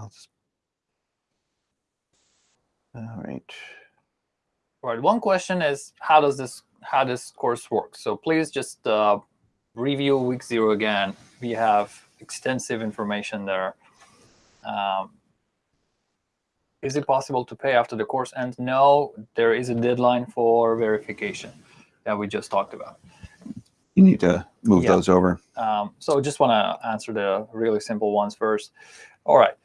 just all right. right, one question is how does this how this course work? So please just uh, review week zero again. We have extensive information there. Um, is it possible to pay after the course ends? No, there is a deadline for verification that we just talked about. You need to move Yeah. those over. Um, so just want to answer the really simple ones first. All right.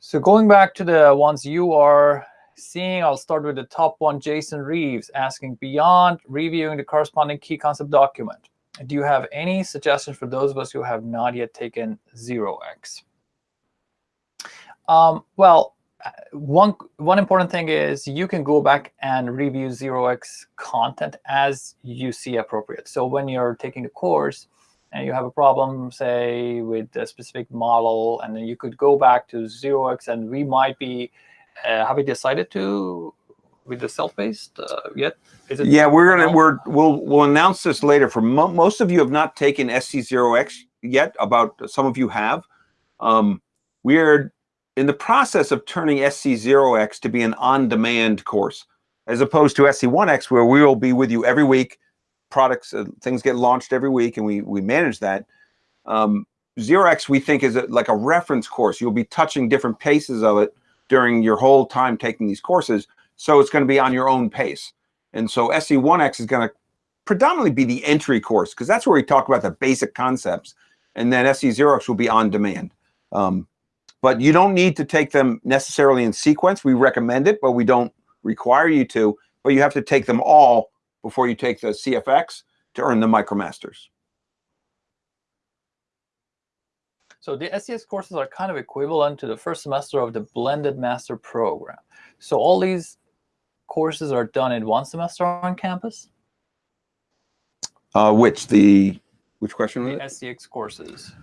So going back to the ones you are seeing, I'll start with the top one, Jason Reeves asking, beyond reviewing the corresponding key concept document, do you have any suggestions for those of us who have not yet taken 0x? Um, well, uh, one one important thing is you can go back and review 0x content as you see appropriate. So when you're taking a course, and you have a problem, say, with a specific model, and then you could go back to 0x, and we might be, have we decided to, with the self-paced uh, yet? Is it? Yeah, we're gonna we're we'll we'll announce this later. For mo most of you have not taken SC0X yet. About some of you have. Um, we're in the process of turning SC0X to be an on-demand course, as opposed to SC1X, where we will be with you every week. Products, uh, things get launched every week, and we we manage that. Um, 0X we think is a, like a reference course. You'll be touching different paces of it during your whole time taking these courses. So it's going to be on your own pace. And so SC1X is going to predominantly be the entry course because that's where we talk about the basic concepts. And then SC0X will be on demand. Um, but you don't need to take them necessarily in sequence. We recommend it, but we don't require you to. But you have to take them all before you take the CFX to earn the MicroMasters. So the SCX courses are kind of equivalent to the first semester of the blended master program. So all these courses are done in one semester on campus, Uh, which the which question was the it? SCX courses.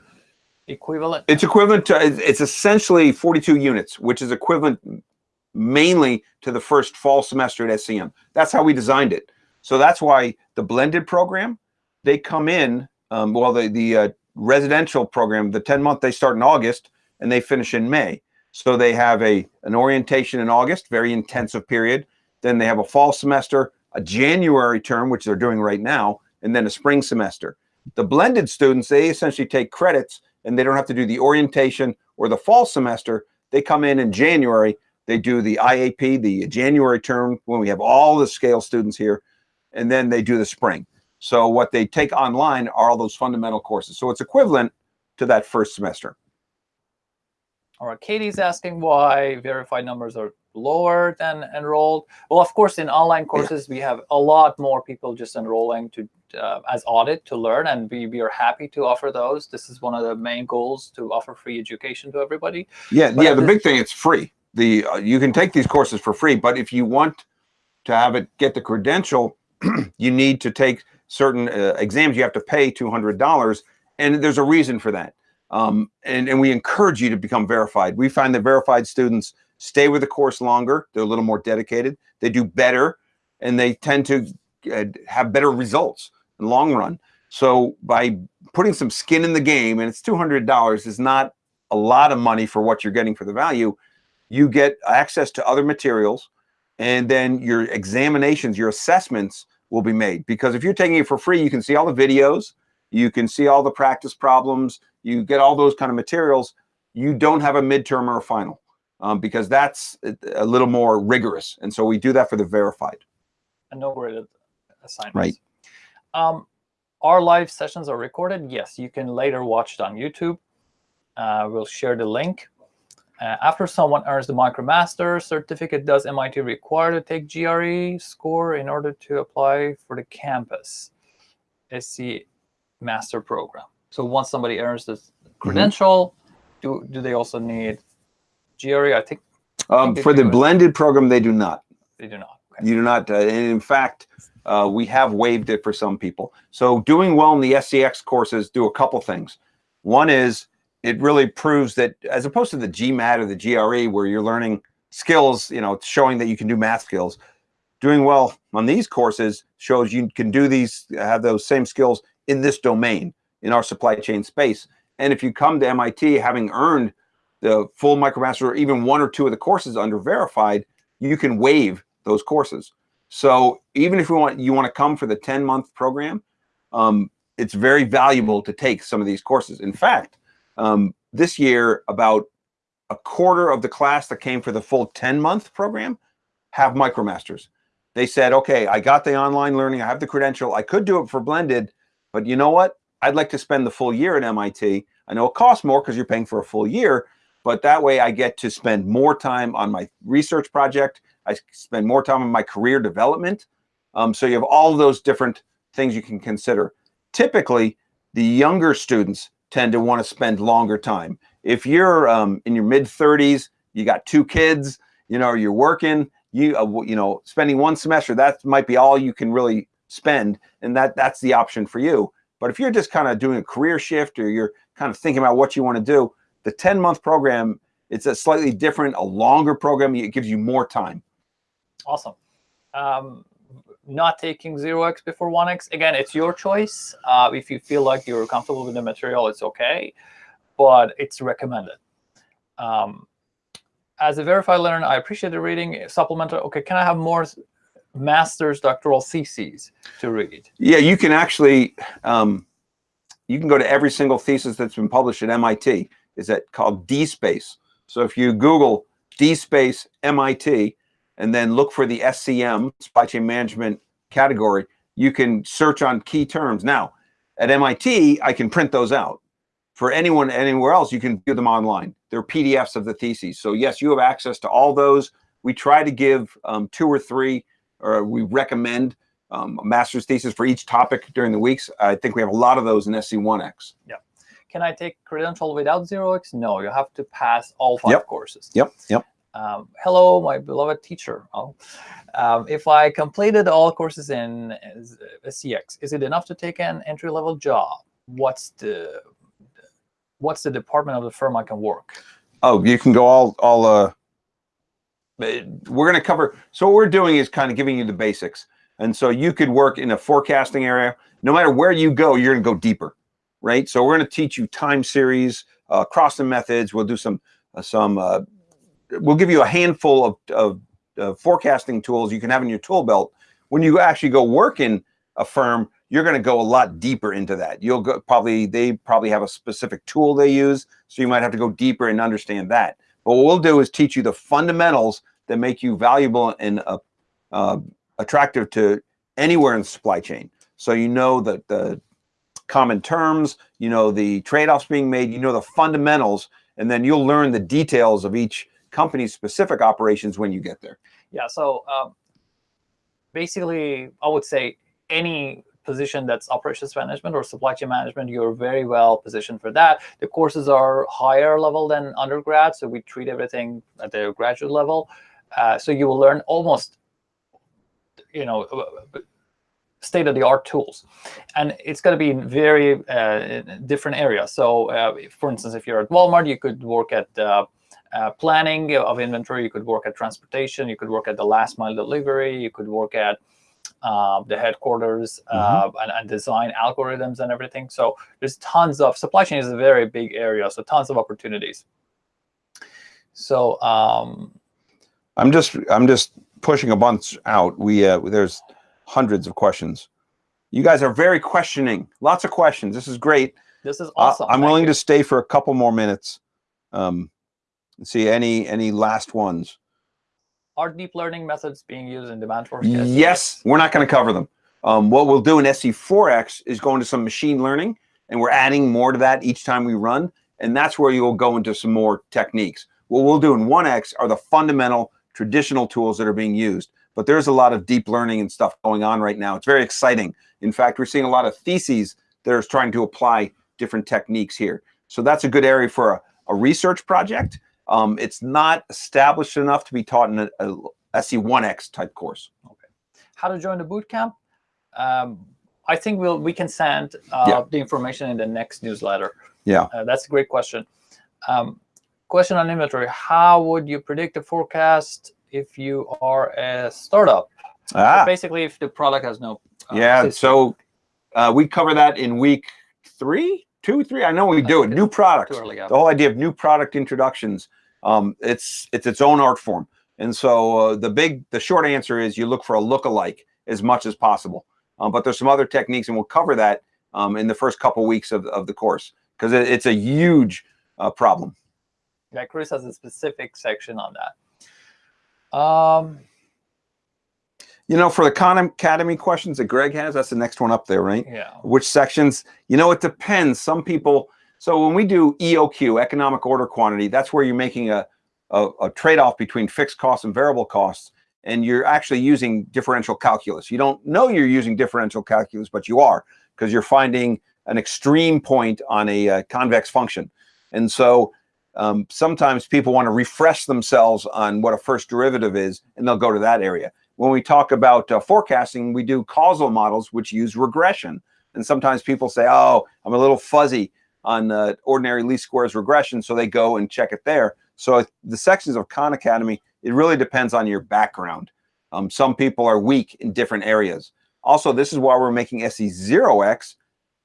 Equivalent? It's equivalent to it's it's essentially 42 units, which is equivalent mainly to the first fall semester at SCM. That's how we designed it. So that's why the blended program, they come in, um, well, the, the uh, residential program, the 10 month, they start in August and they finish in May. So they have a an orientation in August, very intensive period. Then they have a fall semester, a January term, which they're doing right now, and then a spring semester. The blended students, they essentially take credits and they don't have to do the orientation or the fall semester. They come in in January, they do the IAP, the January term, when we have all the scale students here, and then they do the spring. So what they take online are all those fundamental courses. So it's equivalent to that first semester. All right, Katie's asking why verified numbers are lower than enrolled. Well, of course, in online courses, we have a lot more people just enrolling to uh, as audit to learn, and we, we are happy to offer those. This is one of the main goals to offer free education to everybody. Yeah, But yeah. The big thing, it's free. The uh, you can take these courses for free, but if you want to have it get the credential, *clears throat* you need to take certain uh, exams. You have to pay two hundred dollars, and there's a reason for that. Um, and, and we encourage you to become verified. We find that verified students stay with the course longer. They're a little more dedicated. They do better, and they tend to uh, have better results in the long run. So by putting some skin in the game, and it's $200 is not a lot of money for what you're getting for the value, you get access to other materials, and then your examinations, your assessments will be made. Because if you're taking it for free, you can see all the videos, you can see all the practice problems, you get all those kind of materials. You don't have a midterm or a final um, because that's a little more rigorous. And so we do that for the verified. And no graded assignments. Right. Um, our live sessions are recorded. Yes, you can later watch it on YouTube. Uh, we'll share the link. Uh, after someone earns the MicroMaster certificate, does MIT require to take GRE score in order to apply for the campus SC master program? So once somebody earns this Mm-hmm. credential, do do they also need GRE? I think Um, they for the do it. blended program, they do not. they do not. Okay. You do not. Uh, and in fact, uh, we have waived it for some people. So doing well in the SCX courses do a couple things. One is it really proves that as opposed to the GMAT or the GRE where you're learning skills, you know, showing that you can do math skills. Doing well on these courses shows you can do these, have those same skills in this domain, in our supply chain space. And if you come to MIT having earned the full MicroMaster or even one or two of the courses under verified, you can waive those courses. So even if you want you want to come for the 10 month program, um, it's very valuable to take some of these courses. In fact, um, this year about a quarter of the class that came for the full 10 month program have MicroMasters. They said, okay, I got the online learning, I have the credential, I could do it for blended, but you know what? I'd like to spend the full year at MIT. I know it costs more because you're paying for a full year, but that way I get to spend more time on my research project. I spend more time on my career development. Um, so you have all those different things you can consider. Typically, the younger students tend to want to spend longer time. If you're um, in your mid 30s, you got two kids, you know, you're working, you uh, you know, spending one semester, that might be all you can really spend, and that that's the option for you. But if you're just kind of doing a career shift or you're kind of thinking about what you want to do, the 10 month program, it's a slightly different, a longer program. It gives you more time. Awesome. Um, not taking 0x before 1x, again, it's your choice. Uh, if you feel like you're comfortable with the material, it's okay, but it's recommended. Um, as a verified learner, I appreciate the reading. Supplemental, okay, can I have more master's doctoral theses to read? Yeah, you can actually, um, you can go to every single thesis that's been published at MIT. Is that called DSpace? So if you Google DSpace MIT and then look for the SCM, supply chain management category, you can search on key terms. Now, at MIT, I can print those out. For anyone anywhere else, you can view them online. They're PDFs of the theses. So yes, you have access to all those. We try to give um, two or three, or we recommend um, a master's thesis for each topic during the weeks. I think we have a lot of those in SC1X. Yeah. Can I take credential without 0x? No, you have to pass all five Yep. courses. Yep, yep. Um, hello, my beloved teacher. Oh, um, if I completed all courses in uh, SCX, is it enough to take an entry-level job? What's the what's the department of the firm I can work? Oh, you can go all all. Uh, we're going to cover. So what we're doing is kind of giving you the basics, and so you could work in a forecasting area. No matter where you go, you're going to go deeper, right? So we're going to teach you time series, uh, crossing methods. We'll do some uh, some. We'll give you a handful of, of forecasting tools you can have in your tool belt. When you actually go work in a firm, you're going to go a lot deeper into that. You'll go probably they probably have a specific tool they use, so you might have to go deeper and understand that. But what we'll do is teach you the fundamentals that make you valuable and uh, uh, attractive to anywhere in the supply chain. So you know that the common terms, you know the trade-offs being made, you know the fundamentals, and then you'll learn the details of each company's specific operations when you get there. Yeah, so um, basically, I would say any position that's operations management or supply chain management, you're very well positioned for that. The courses are higher level than undergrad, so we treat everything at the graduate level. Uh, so you will learn almost, you know, state of the art tools, and it's going to be in very uh, different areas. So, uh, for instance, if you're at Walmart, you could work at uh, uh, planning of inventory, you could work at transportation, you could work at the last mile delivery, you could work at uh, the headquarters uh, and, and design algorithms and everything. So there's tons of supply chain is a very big area, so tons of opportunities. So um, I'm just I'm just pushing a bunch out. We uh, there's hundreds of questions. You guys are very questioning. Lots of questions. This is great. this is awesome. I'm Thank willing you. to stay for a couple more minutes. Um, let's see any any last ones. Are deep learning methods being used in demand forecasting? Yes, we're not going to cover them. Um, what we'll do in SC4X is go into some machine learning, and we're adding more to that each time we run, and that's where you'll go into some more techniques. What we'll do in 1X are the fundamental traditional tools that are being used, but there's a lot of deep learning and stuff going on right now. It's very exciting. In fact, we're seeing a lot of theses that are trying to apply different techniques here. So that's a good area for a, a research project. Um, it's not established enough to be taught in a, a SC1X type course. Okay. How to join the boot camp? Um, I think we'll we can send uh, Yeah. the information in the next newsletter. Yeah. Uh, that's a great question. Um, question on inventory: How would you predict a forecast if you are a startup? So Ah, basically, if the product has no uh, yeah. history. So uh, we cover that in week three, two, three. I know we do it. New products. too early, yeah. The whole idea of new product introductions. Um, it's it's its own art form. And so uh, the big, the short answer is you look for a look-alike as much as possible. Um, but there's some other techniques, and we'll cover that um, in the first couple weeks of, of the course because it, it's a huge uh, problem. Yeah, Chris has a specific section on that. Um, You know, for the Khan Academy questions that Greg has, that's the next one up there, right? yeah. which sections you know it depends some people so when we do eoq economic order quantity that's where you're making a, a, a trade-off between fixed costs and variable costs and you're actually using differential calculus you don't know you're using differential calculus but you are because you're finding an extreme point on a uh, convex function and so um, sometimes people want to refresh themselves on what a first derivative is and they'll go to that area when we talk about uh, forecasting we do causal models which use regression and sometimes people say, oh, I'm a little fuzzy on uh, ordinary least squares regression. So they go and check it there. So the sections of Khan Academy, it really depends on your background. Um, some people are weak in different areas. Also, this is why we're making SC0X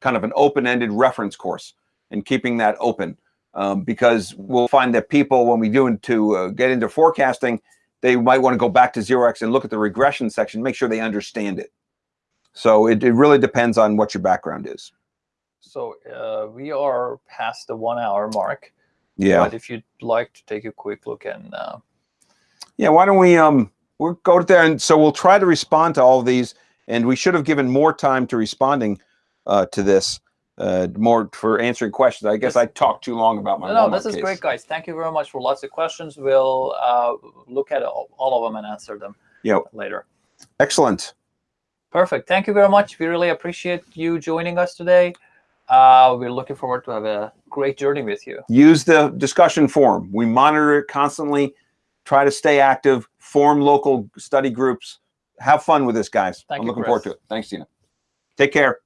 kind of an open-ended reference course and keeping that open. Um, because we'll find that people, when we do into uh, get into forecasting, they might want to go back to 0x and look at the regression section, make sure they understand it. So it, it really depends on what your background is. So uh, we are past the one hour mark. Yeah. But if you'd like to take a quick look and uh, Yeah. Why don't we um we'll go there and so we'll try to respond to all of these and we should have given more time to responding uh, to this uh, more for answering questions. I guess I talked too long about my no, Walmart this is case. great, guys. Thank you very much for lots of questions. We'll uh, look at all, all of them and answer them Yep. later. Excellent. Perfect. Thank you very much. We really appreciate you joining us today. Uh, we're looking forward to have a great journey with you. Use the discussion forum. We monitor it constantly. Try to stay active. Form local study groups. Have fun with this, guys. Thank I'm you, looking forward to it. Thanks, Tina. Take care.